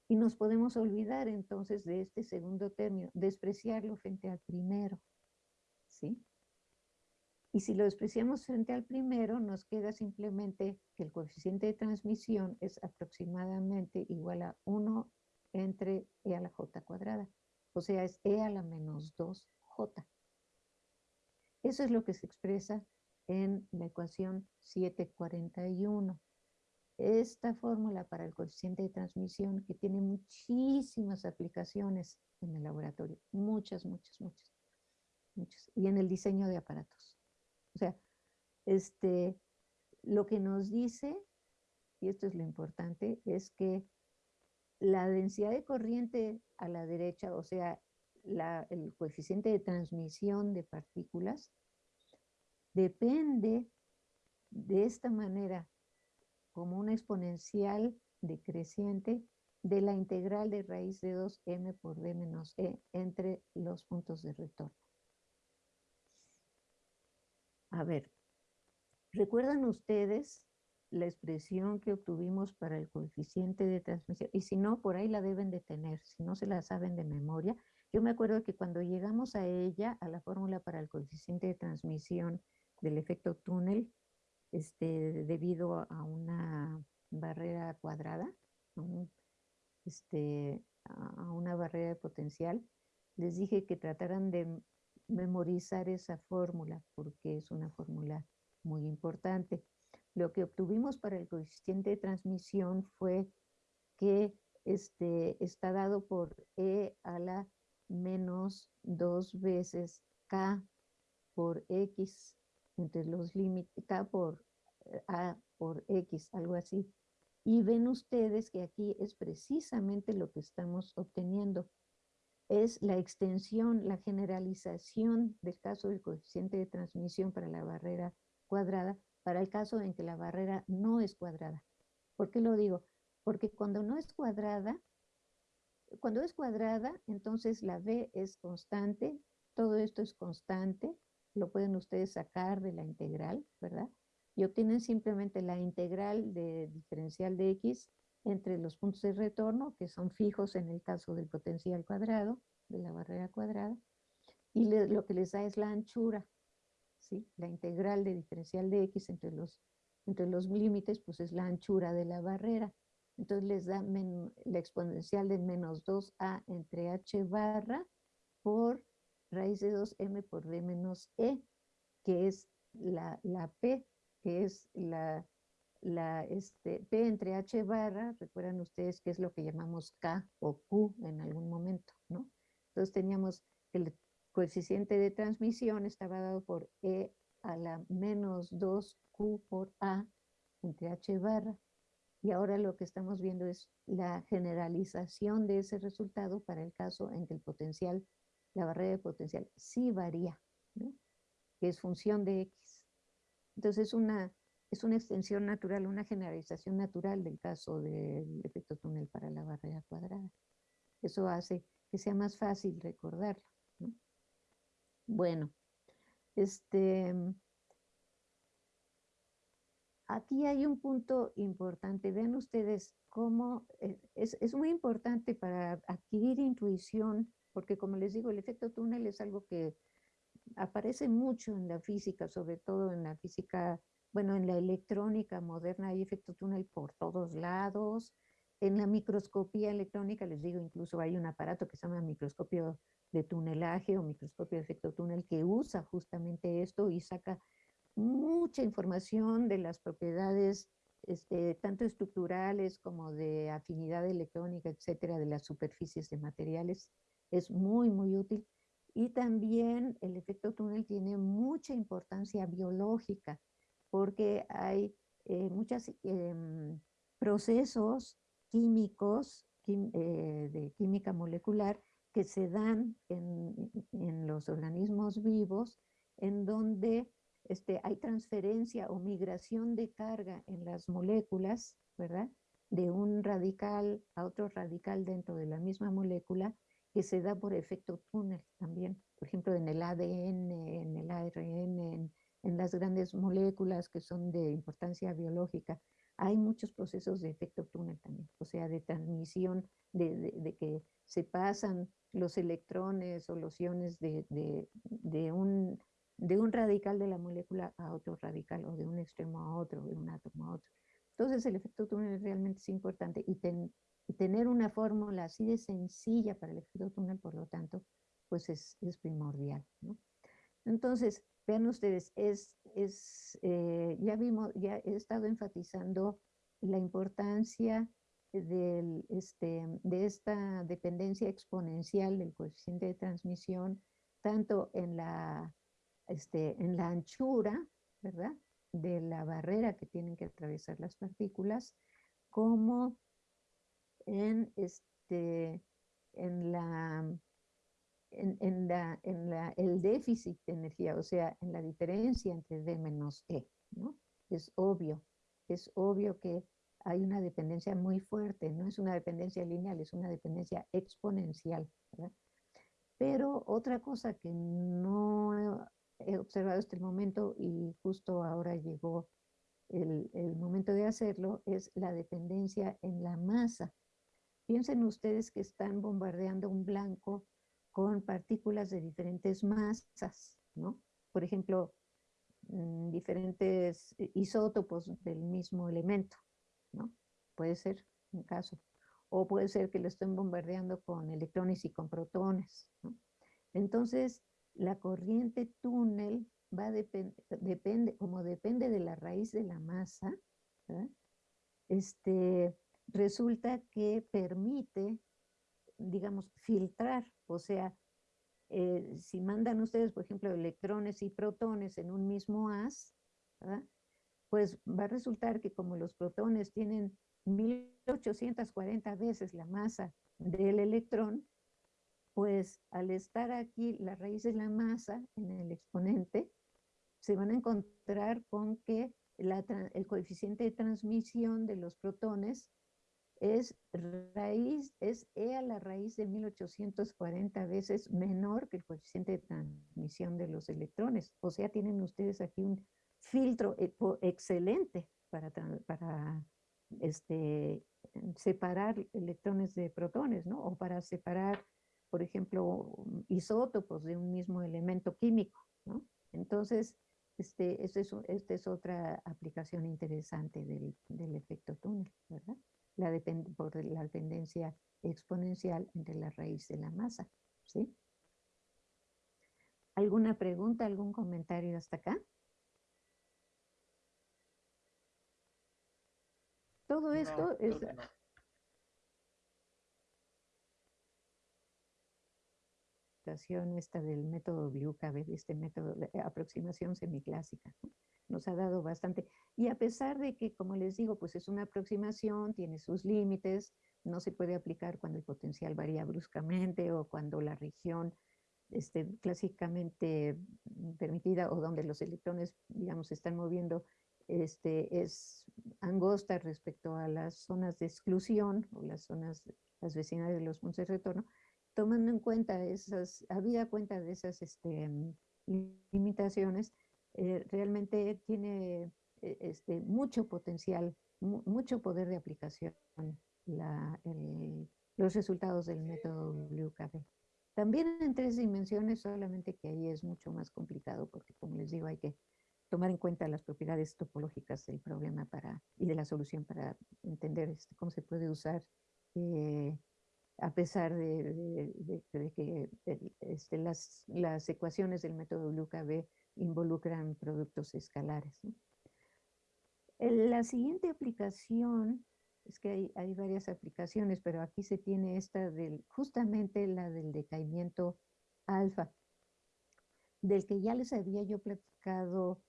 Y nos podemos olvidar entonces de este segundo término, despreciarlo frente al primero. ¿Sí? Y si lo despreciamos frente al primero, nos queda simplemente que el coeficiente de transmisión es aproximadamente igual a 1 entre e a la j cuadrada. O sea, es e a la menos 2j. Eso es lo que se expresa en la ecuación 741. Esta fórmula para el coeficiente de transmisión que tiene muchísimas aplicaciones en el laboratorio, muchas, muchas, muchas, muchas, y en el diseño de aparatos. O sea, este, lo que nos dice, y esto es lo importante, es que la densidad de corriente a la derecha, o sea, el coeficiente de transmisión de partículas, depende de esta manera, como una exponencial decreciente de la integral de raíz de 2m por d menos e entre los puntos de retorno. A ver, ¿recuerdan ustedes la expresión que obtuvimos para el coeficiente de transmisión? Y si no, por ahí la deben de tener, si no se la saben de memoria. Yo me acuerdo que cuando llegamos a ella, a la fórmula para el coeficiente de transmisión del efecto túnel, este, debido a una barrera cuadrada, este, a una barrera de potencial, les dije que trataran de memorizar esa fórmula porque es una fórmula muy importante. Lo que obtuvimos para el coeficiente de transmisión fue que este, está dado por E a la menos dos veces K por X entre los límites, K por eh, A por X, algo así. Y ven ustedes que aquí es precisamente lo que estamos obteniendo es la extensión, la generalización del caso del coeficiente de transmisión para la barrera cuadrada, para el caso en que la barrera no es cuadrada. ¿Por qué lo digo? Porque cuando no es cuadrada, cuando es cuadrada, entonces la B es constante, todo esto es constante, lo pueden ustedes sacar de la integral, ¿verdad? Y obtienen simplemente la integral de diferencial de X entre los puntos de retorno, que son fijos en el caso del potencial cuadrado, de la barrera cuadrada, y lo que les da es la anchura, ¿sí? La integral de diferencial de x entre los, entre los límites, pues es la anchura de la barrera. Entonces les da la exponencial de menos 2a entre h barra por raíz de 2m por d menos e, que es la, la p, que es la, la este, P entre H barra, recuerdan ustedes que es lo que llamamos K o Q en algún momento, ¿no? Entonces teníamos el coeficiente de transmisión estaba dado por E a la menos 2Q por A entre H barra. Y ahora lo que estamos viendo es la generalización de ese resultado para el caso en que el potencial, la barrera de potencial sí varía, que es función de X. Entonces una es una extensión natural, una generalización natural del caso del efecto túnel para la barrera cuadrada. Eso hace que sea más fácil recordarlo. Bueno, este, aquí hay un punto importante. Vean ustedes cómo eh, es, es muy importante para adquirir intuición, porque como les digo, el efecto túnel es algo que aparece mucho en la física, sobre todo en la física bueno, en la electrónica moderna hay efecto túnel por todos lados. En la microscopía electrónica, les digo, incluso hay un aparato que se llama microscopio de tunelaje o microscopio de efecto túnel que usa justamente esto y saca mucha información de las propiedades este, tanto estructurales como de afinidad electrónica, etcétera, de las superficies de materiales, es muy, muy útil. Y también el efecto túnel tiene mucha importancia biológica, porque hay eh, muchos em, procesos químicos eh, de química molecular que se dan en, en los organismos vivos, en donde este, hay transferencia o migración de carga en las moléculas, ¿verdad? De un radical a otro radical dentro de la misma molécula que se da por efecto túnel también. Por ejemplo, en el ADN, en el ARN, en, las grandes moléculas que son de importancia biológica, hay muchos procesos de efecto túnel también, o sea, de transmisión, de, que se pasan los electrones o los iones de, de, un de un radical de la molécula a otro radical o de un extremo a otro, de un átomo a otro. Entonces el efecto túnel realmente es importante y, tener una fórmula así de sencilla para el efecto túnel, por lo tanto, pues es, primordial. Entonces, vean ustedes, es, es eh, ya vimos, ya he estado enfatizando la importancia del, este, de esta dependencia exponencial del coeficiente de transmisión, tanto en la este, en la anchura, ¿verdad? De la barrera que tienen que atravesar las partículas, como en, este, en, la, en, la, en la, el déficit de energía, o sea, en la diferencia entre D menos E, ¿no? Es obvio, es obvio que hay una dependencia muy fuerte, no es una dependencia lineal, es una dependencia exponencial. Pero otra cosa que no he observado hasta el momento y justo ahora llegó el, momento de hacerlo, es la dependencia en la masa. Piensen ustedes que están bombardeando un blanco con partículas de diferentes masas, ¿no? Por ejemplo, mm, diferentes isótopos del mismo elemento, ¿no? Puede ser un caso. O puede ser que lo estén bombardeando con electrones y con protones, ¿no? Entonces, la corriente túnel va depende, como depende de la raíz de la masa, este, resulta que permite, digamos, filtrar, o sea, eh, si mandan ustedes, por ejemplo, electrones y protones en un mismo haz, pues va a resultar que como los protones tienen 1840 veces la masa del electrón, pues al estar aquí la raíz de la masa en el exponente, se van a encontrar con que el coeficiente de transmisión de los protones es raíz, es E a la raíz de 1840 veces menor que el coeficiente de transmisión de los electrones. O sea, tienen ustedes aquí un filtro excelente para, para este, separar electrones de protones, ¿no? O para separar por ejemplo, isótopos de un mismo elemento químico, ¿no? Entonces, este, este es, esta es otra aplicación interesante del, del efecto túnel, ¿verdad? La por la dependencia exponencial entre la raíz de la masa, ¿sí? ¿Alguna pregunta, algún comentario hasta acá? Todo esto es... esta del método WKB, este método de aproximación semiclásica. Nos ha dado bastante. Y a pesar de que, como les digo, pues es una aproximación, tiene sus límites, no se puede aplicar cuando el potencial varía bruscamente o cuando la región este, clásicamente permitida o donde los electrones, digamos, se están moviendo, este, es angosta respecto a las zonas de exclusión o las zonas, las vecinales de los puntos de retorno, tomando en cuenta esas, habida cuenta de esas este, limitaciones, eh, realmente tiene eh, este, mucho potencial, mucho poder de aplicación los resultados del método WKB. También en tres dimensiones, solamente que ahí es mucho más complicado, porque como les digo, hay que tomar en cuenta las propiedades topológicas del problema para, y de la solución para entender este, cómo se puede usar eh, a pesar de, que este, las, las, ecuaciones del método WKB involucran productos escalares. La siguiente aplicación, es que hay, hay, varias aplicaciones, pero aquí se tiene esta del, justamente la del decaimiento alfa, del que ya les había yo platicado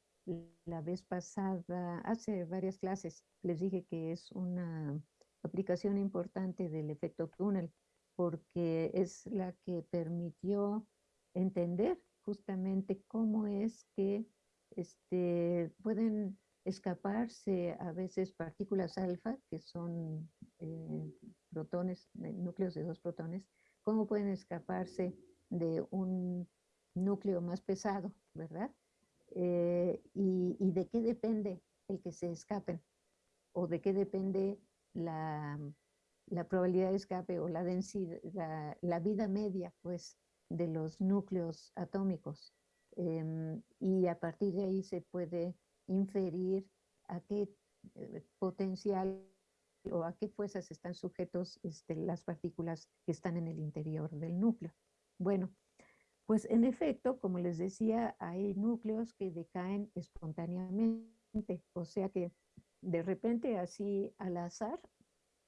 la vez pasada, hace varias clases, les dije que es una aplicación importante del efecto túnel, porque es la que permitió entender justamente cómo es que este, pueden escaparse a veces partículas alfa, que son eh, protones, núcleos de dos protones, cómo pueden escaparse de un núcleo más pesado, ¿verdad? Eh, y, de qué depende el que se escapen, o de qué depende la, probabilidad de escape o la densidad, la, vida media, pues, de los núcleos atómicos. Em, y a partir de ahí se puede inferir a qué eh, potencial o a qué fuerzas están sujetos este, las partículas que están en el interior del núcleo. Bueno, pues en efecto, como les decía, hay núcleos que decaen espontáneamente, o sea que de repente así al azar,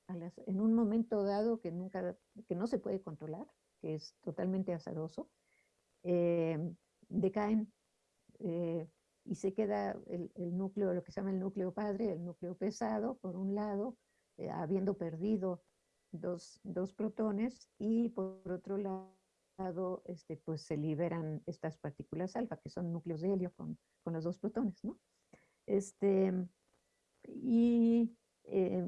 en un momento dado que, nunca, que no se puede controlar, que es totalmente azaroso, eh, decaen eh, y se queda el, núcleo, lo que se llama el núcleo padre, el núcleo pesado, por un lado, eh, habiendo perdido dos, dos protones, y por otro lado, este, pues se liberan estas partículas alfa, que son núcleos de helio con, con los dos protones, ¿no? Este, y eh,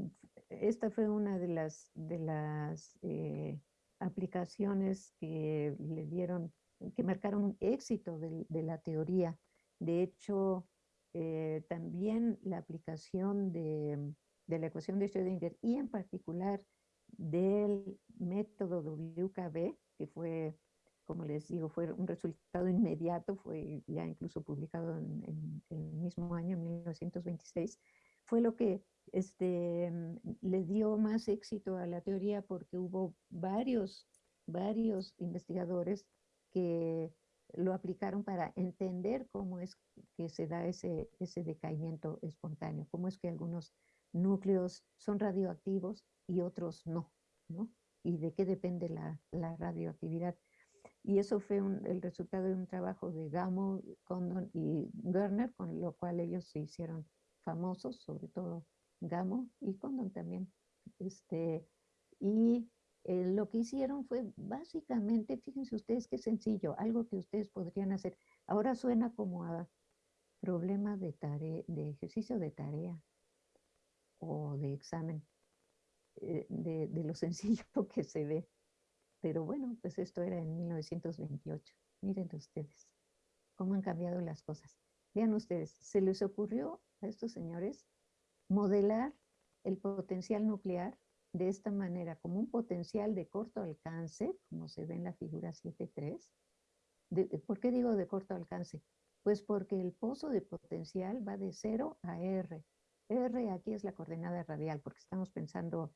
esta fue una de las, de las eh, aplicaciones que le dieron, que marcaron un éxito de, de la teoría. De hecho, eh, también la aplicación de, de, la ecuación de Schrödinger y en particular del método WKB, que fue, como les digo, fue un resultado inmediato, fue ya incluso publicado en, el mismo año, 1926, fue lo que este, le dio más éxito a la teoría porque hubo varios, varios investigadores que lo aplicaron para entender cómo es que se da ese, ese decaimiento espontáneo, cómo es que algunos núcleos son radioactivos y otros no, ¿no? Y de qué depende la, la radioactividad. Y eso fue el resultado de un trabajo de Gamow, Condon y Werner, con lo cual ellos se hicieron famosos, sobre todo Gamow y Condon también. Este, y eh, lo que hicieron fue básicamente, fíjense ustedes qué sencillo, algo que ustedes podrían hacer. Ahora suena como a problema de, tarea, de ejercicio de tarea o de examen, eh, de, lo sencillo que se ve. Pero bueno, pues esto era en 1928. Miren ustedes cómo han cambiado las cosas. Vean ustedes, se les ocurrió a estos señores modelar el potencial nuclear de esta manera, como un potencial de corto alcance, como se ve en la figura 7.3. ¿Por qué digo de corto alcance? Pues porque el pozo de potencial va de 0 a R. R aquí es la coordenada radial, porque estamos pensando,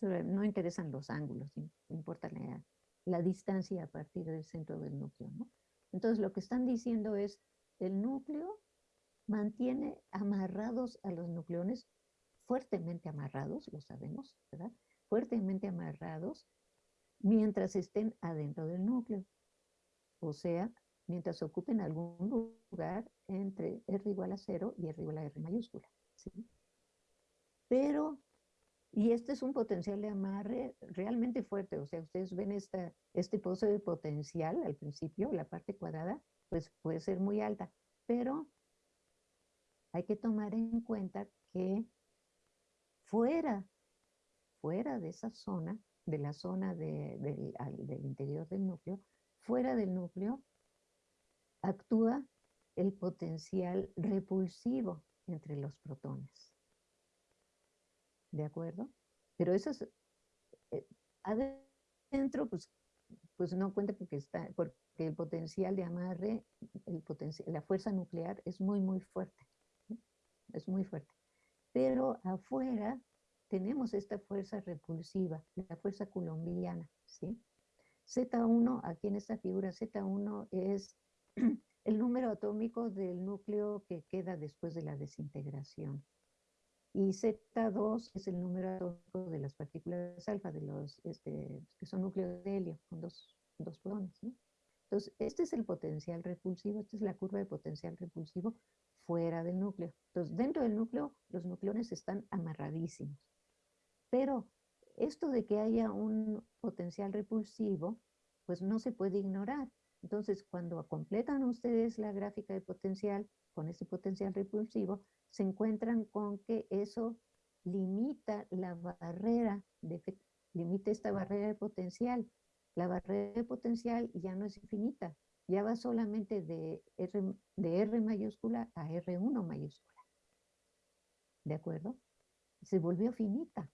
no interesan los ángulos, importa la, la distancia a partir del centro del núcleo. Entonces lo que están diciendo es, el núcleo mantiene amarrados a los nucleones fuertemente amarrados, lo sabemos, ¿verdad? Fuertemente amarrados mientras estén adentro del núcleo. O sea, mientras ocupen algún lugar entre R igual a cero y R igual a R mayúscula. ¿sí? Pero, y este es un potencial de amarre realmente fuerte, o sea, ustedes ven esta, este pozo de potencial al principio, la parte cuadrada, pues puede ser muy alta, pero hay que tomar en cuenta que fuera, fuera de esa zona, de la zona del interior del núcleo, fuera del núcleo, actúa el potencial repulsivo entre los protones. ¿De acuerdo? Pero eso es, eh, adentro, pues, pues no cuenta porque el potencial de amarre, la fuerza nuclear es muy, muy fuerte. Es muy fuerte pero afuera tenemos esta fuerza repulsiva, la fuerza colombiana, ¿sí? Z1, aquí en esta figura, Z1 es el número atómico del núcleo que queda después de la desintegración. y Z2 es el número atómico de las partículas alfa, de los este, que son núcleos de helio, con dos, dos protones. Entonces, este es el potencial repulsivo, esta es la curva de potencial repulsivo fuera del núcleo. Entonces, dentro del núcleo, los nucleones están amarradísimos. Pero esto de que haya un potencial repulsivo, pues no se puede ignorar. Entonces, cuando completan ustedes la gráfica de potencial con ese potencial repulsivo, se encuentran con que eso limita la barrera, de, limita esta barrera de potencial. La barrera de potencial ya no es infinita, ya va solamente de R, mayúscula a R1 mayúscula. ¿De acuerdo? Se volvió finita.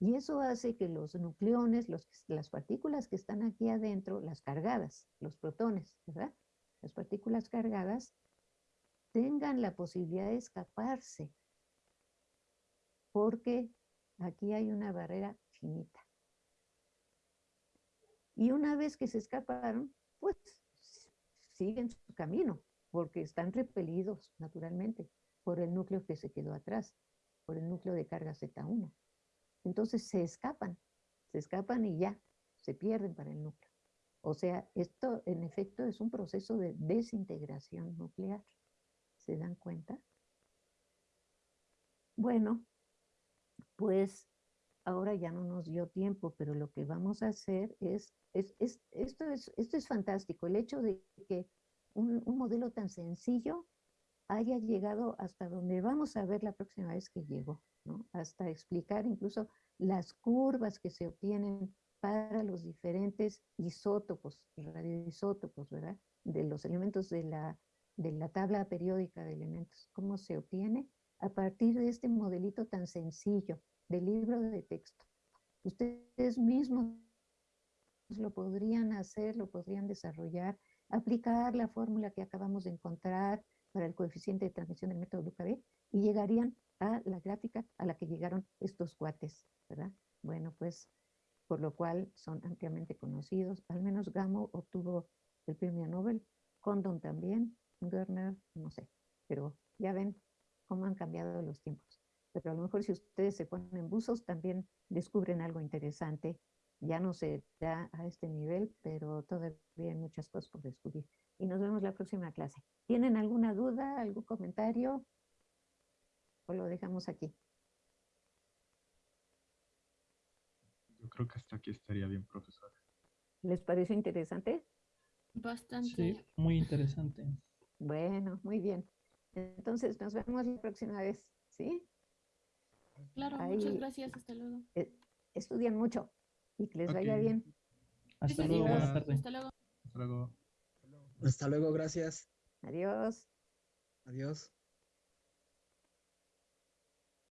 Y eso hace que los nucleones, los, las partículas que están aquí adentro, las cargadas, los protones, ¿verdad? Las partículas cargadas tengan la posibilidad de escaparse, porque aquí hay una barrera finita. Y una vez que se escaparon, pues siguen su camino, porque están repelidos naturalmente por el núcleo que se quedó atrás, por el núcleo de carga Z1. Entonces se escapan, se escapan y ya, se pierden para el núcleo. O sea, esto en efecto es un proceso de desintegración nuclear. ¿Se dan cuenta? Bueno, pues ahora ya no nos dio tiempo, pero lo que vamos a hacer es, es, esto, es esto es fantástico, el hecho de que un, un modelo tan sencillo haya llegado hasta donde vamos a ver la próxima vez que llegó hasta explicar incluso las curvas que se obtienen para los diferentes isótopos, radioisótopos, ¿verdad? De los elementos de la, de la tabla periódica de elementos. ¿Cómo se obtiene? A partir de este modelito tan sencillo del libro de texto. Ustedes mismos lo podrían hacer, lo podrían desarrollar, aplicar la fórmula que acabamos de encontrar para el coeficiente de transmisión del método LUCAB y llegarían a la gráfica a la que llegaron estos cuates, ¿verdad? Bueno, pues por lo cual son ampliamente conocidos. Al menos Gamow obtuvo el premio Nobel, Condon también, Gerner, no sé, pero ya ven cómo han cambiado los tiempos. Pero a lo mejor si ustedes se ponen buzos también descubren algo interesante. Ya no se da a este nivel, pero todavía hay muchas cosas por descubrir. Y nos vemos la próxima clase. ¿Tienen alguna duda, algún comentario? ¿O lo dejamos aquí? Yo creo que hasta aquí estaría bien, profesor. ¿Les parece interesante? Bastante. Sí, muy interesante. Bueno, muy bien. Entonces nos vemos la próxima vez, ¿sí? Claro, muchas gracias, hasta luego. Eh, estudian mucho y que les vaya bien. Hasta luego, buenas tardes. Hasta luego. Hasta luego. Hasta luego, gracias. Adiós. Adiós.